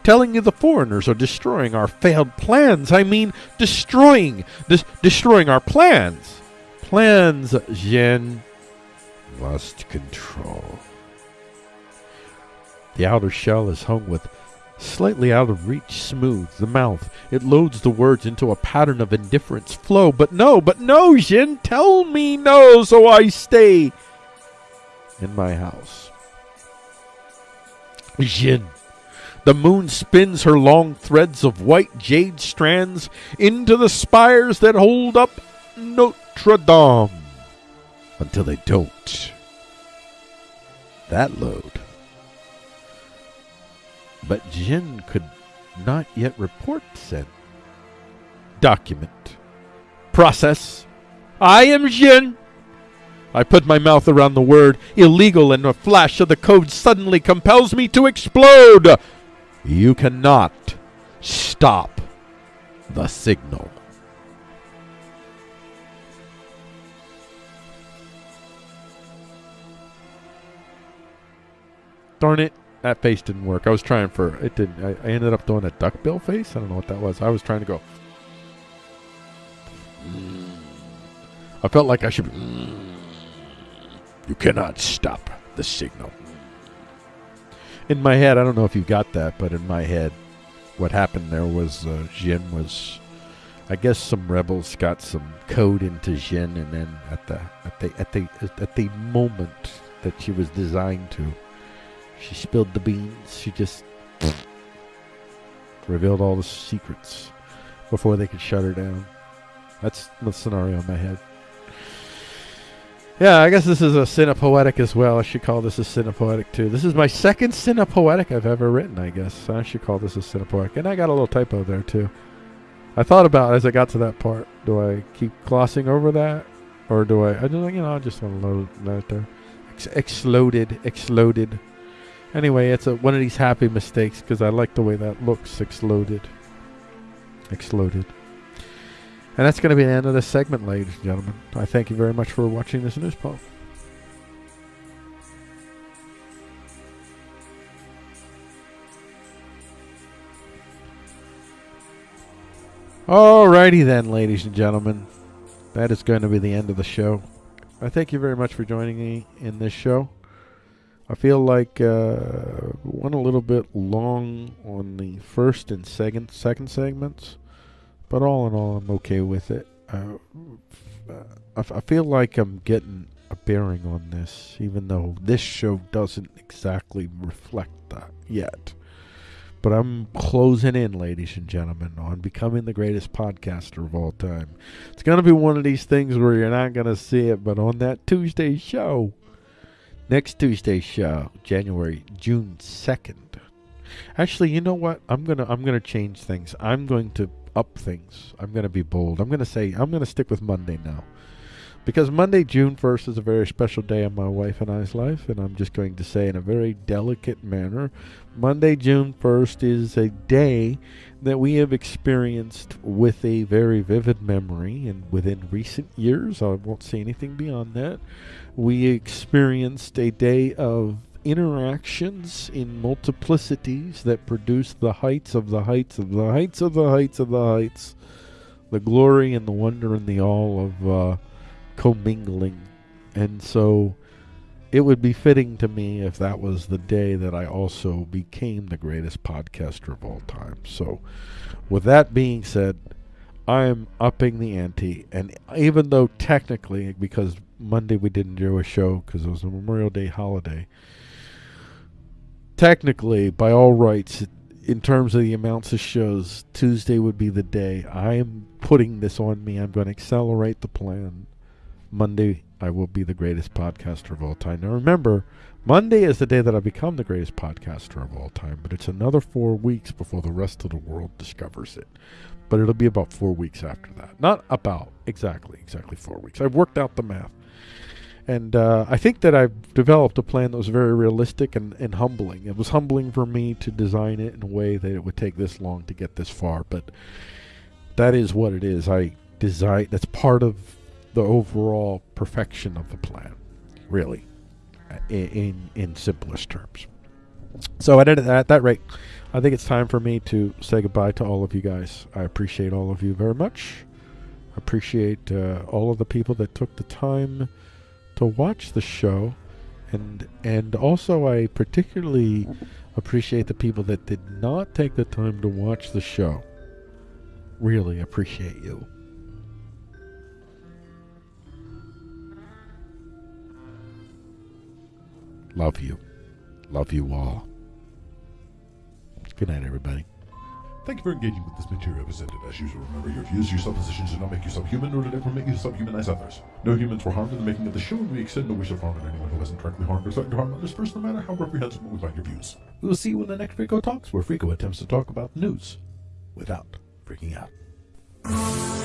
telling you the foreigners are destroying our failed plans. I mean, destroying, dis- destroying our plans. Plans, Jin, lost control. The outer shell is hung with slightly out of reach smooth. The mouth, it loads the words into a pattern of indifference flow. But no, but no, Jin, tell me no, so I stay in my house. Jin. The moon spins her long threads of white jade strands into the spires that hold up Notre Dame until they don't. That load. But Jin could not yet report sent. Document. Process. I am Jin. I put my mouth around the word illegal, and a flash of the code suddenly compels me to explode. You cannot stop the signal. Darn it. That face didn't work. I was trying for it didn't I, I ended up doing a duckbill face. I don't know what that was. I was trying to go I felt like I should You cannot stop the signal in my head, I don't know if you got that, but in my head, what happened there was uh, Jin was I guess some rebels got some code into Jin, and then at the at the at the at the moment that she was designed to, she spilled the beans. She just <sniffs> revealed all the secrets before they could shut her down. That's the scenario in my head. Yeah, I guess this is a cinepoetic as well. I should call this a cinepoetic too. This is my second cinepoetic I've ever written, I guess. I should call this a cinepoetic. And I got a little typo there too. I thought about as I got to that part, do I keep glossing over that? Or do I, I just, you know, I just want to load that there. Ex- exploded, exploded. Anyway, it's a, one of these happy mistakes because I like the way that looks. Exploded. Exploded. And that's going to be the end of this segment, ladies and gentlemen. I thank you very much for watching this news poll. Alrighty then, ladies and gentlemen. That is going to be the end of the show. I thank you very much for joining me in this show. I feel like uh, went a little bit long on the first and second second segments, but all in all, I'm okay with it. Uh, I, f- I feel like I'm getting a bearing on this, even though this show doesn't exactly reflect that yet. But I'm closing in, ladies and gentlemen, on becoming the greatest podcaster of all time. It's going to be one of these things where you're not going to see it, but on that Tuesday show, next Tuesday show, January June second. Actually, you know what? I'm gonna I'm gonna change things. I'm going to up things. I'm gonna be bold. I'm gonna say I'm gonna stick with Monday now. Because Monday, June 1st, is a very special day in my wife and I's life, and I'm just going to say in a very delicate manner Monday, June 1st is a day that we have experienced with a very vivid memory, and within recent years, I won't say anything beyond that, we experienced a day of interactions in multiplicities that produce the heights of the heights of the heights of the heights of the heights, the glory and the wonder and the awe of uh, commingling. And so it would be fitting to me if that was the day that I also became the greatest podcaster of all time. So, with that being said, I am upping the ante. And even though technically, because Monday we didn't do a show because it was a Memorial Day holiday, technically, by all rights, in terms of the amounts of shows, Tuesday would be the day. I am putting this on me. I'm going to accelerate the plan. Monday, I will be the greatest podcaster of all time. Now, remember, Monday is the day that I become the greatest podcaster of all time, but it's another four weeks before the rest of the world discovers it. But it'll be about four weeks after that. Not about exactly, exactly four weeks. I've worked out the math. And uh, I think that I've developed a plan that was very realistic and, and humbling. It was humbling for me to design it in a way that it would take this long to get this far, but that is what it is. I design that's part of the overall perfection of the plan, really, in in, in simplest terms. So at, at that rate, I think it's time for me to say goodbye to all of you guys. I appreciate all of you very much. I appreciate uh, all of the people that took the time to watch the show, and and also I particularly appreciate the people that did not take the time to watch the show. Really appreciate you. Love you. Love you all. Good night, everybody. Thank you for engaging with this material presented. As usual, remember your views, your suppositions do not make you subhuman, nor did ever make you subhumanize others. No humans were harmed in the making of the show, and we extend no wish of harm to anyone who hasn't directly harmed or threatened to harm others first, no matter how reprehensible we find your views. We will see you in the next Frico Talks, where Frico attempts to talk about news without freaking out.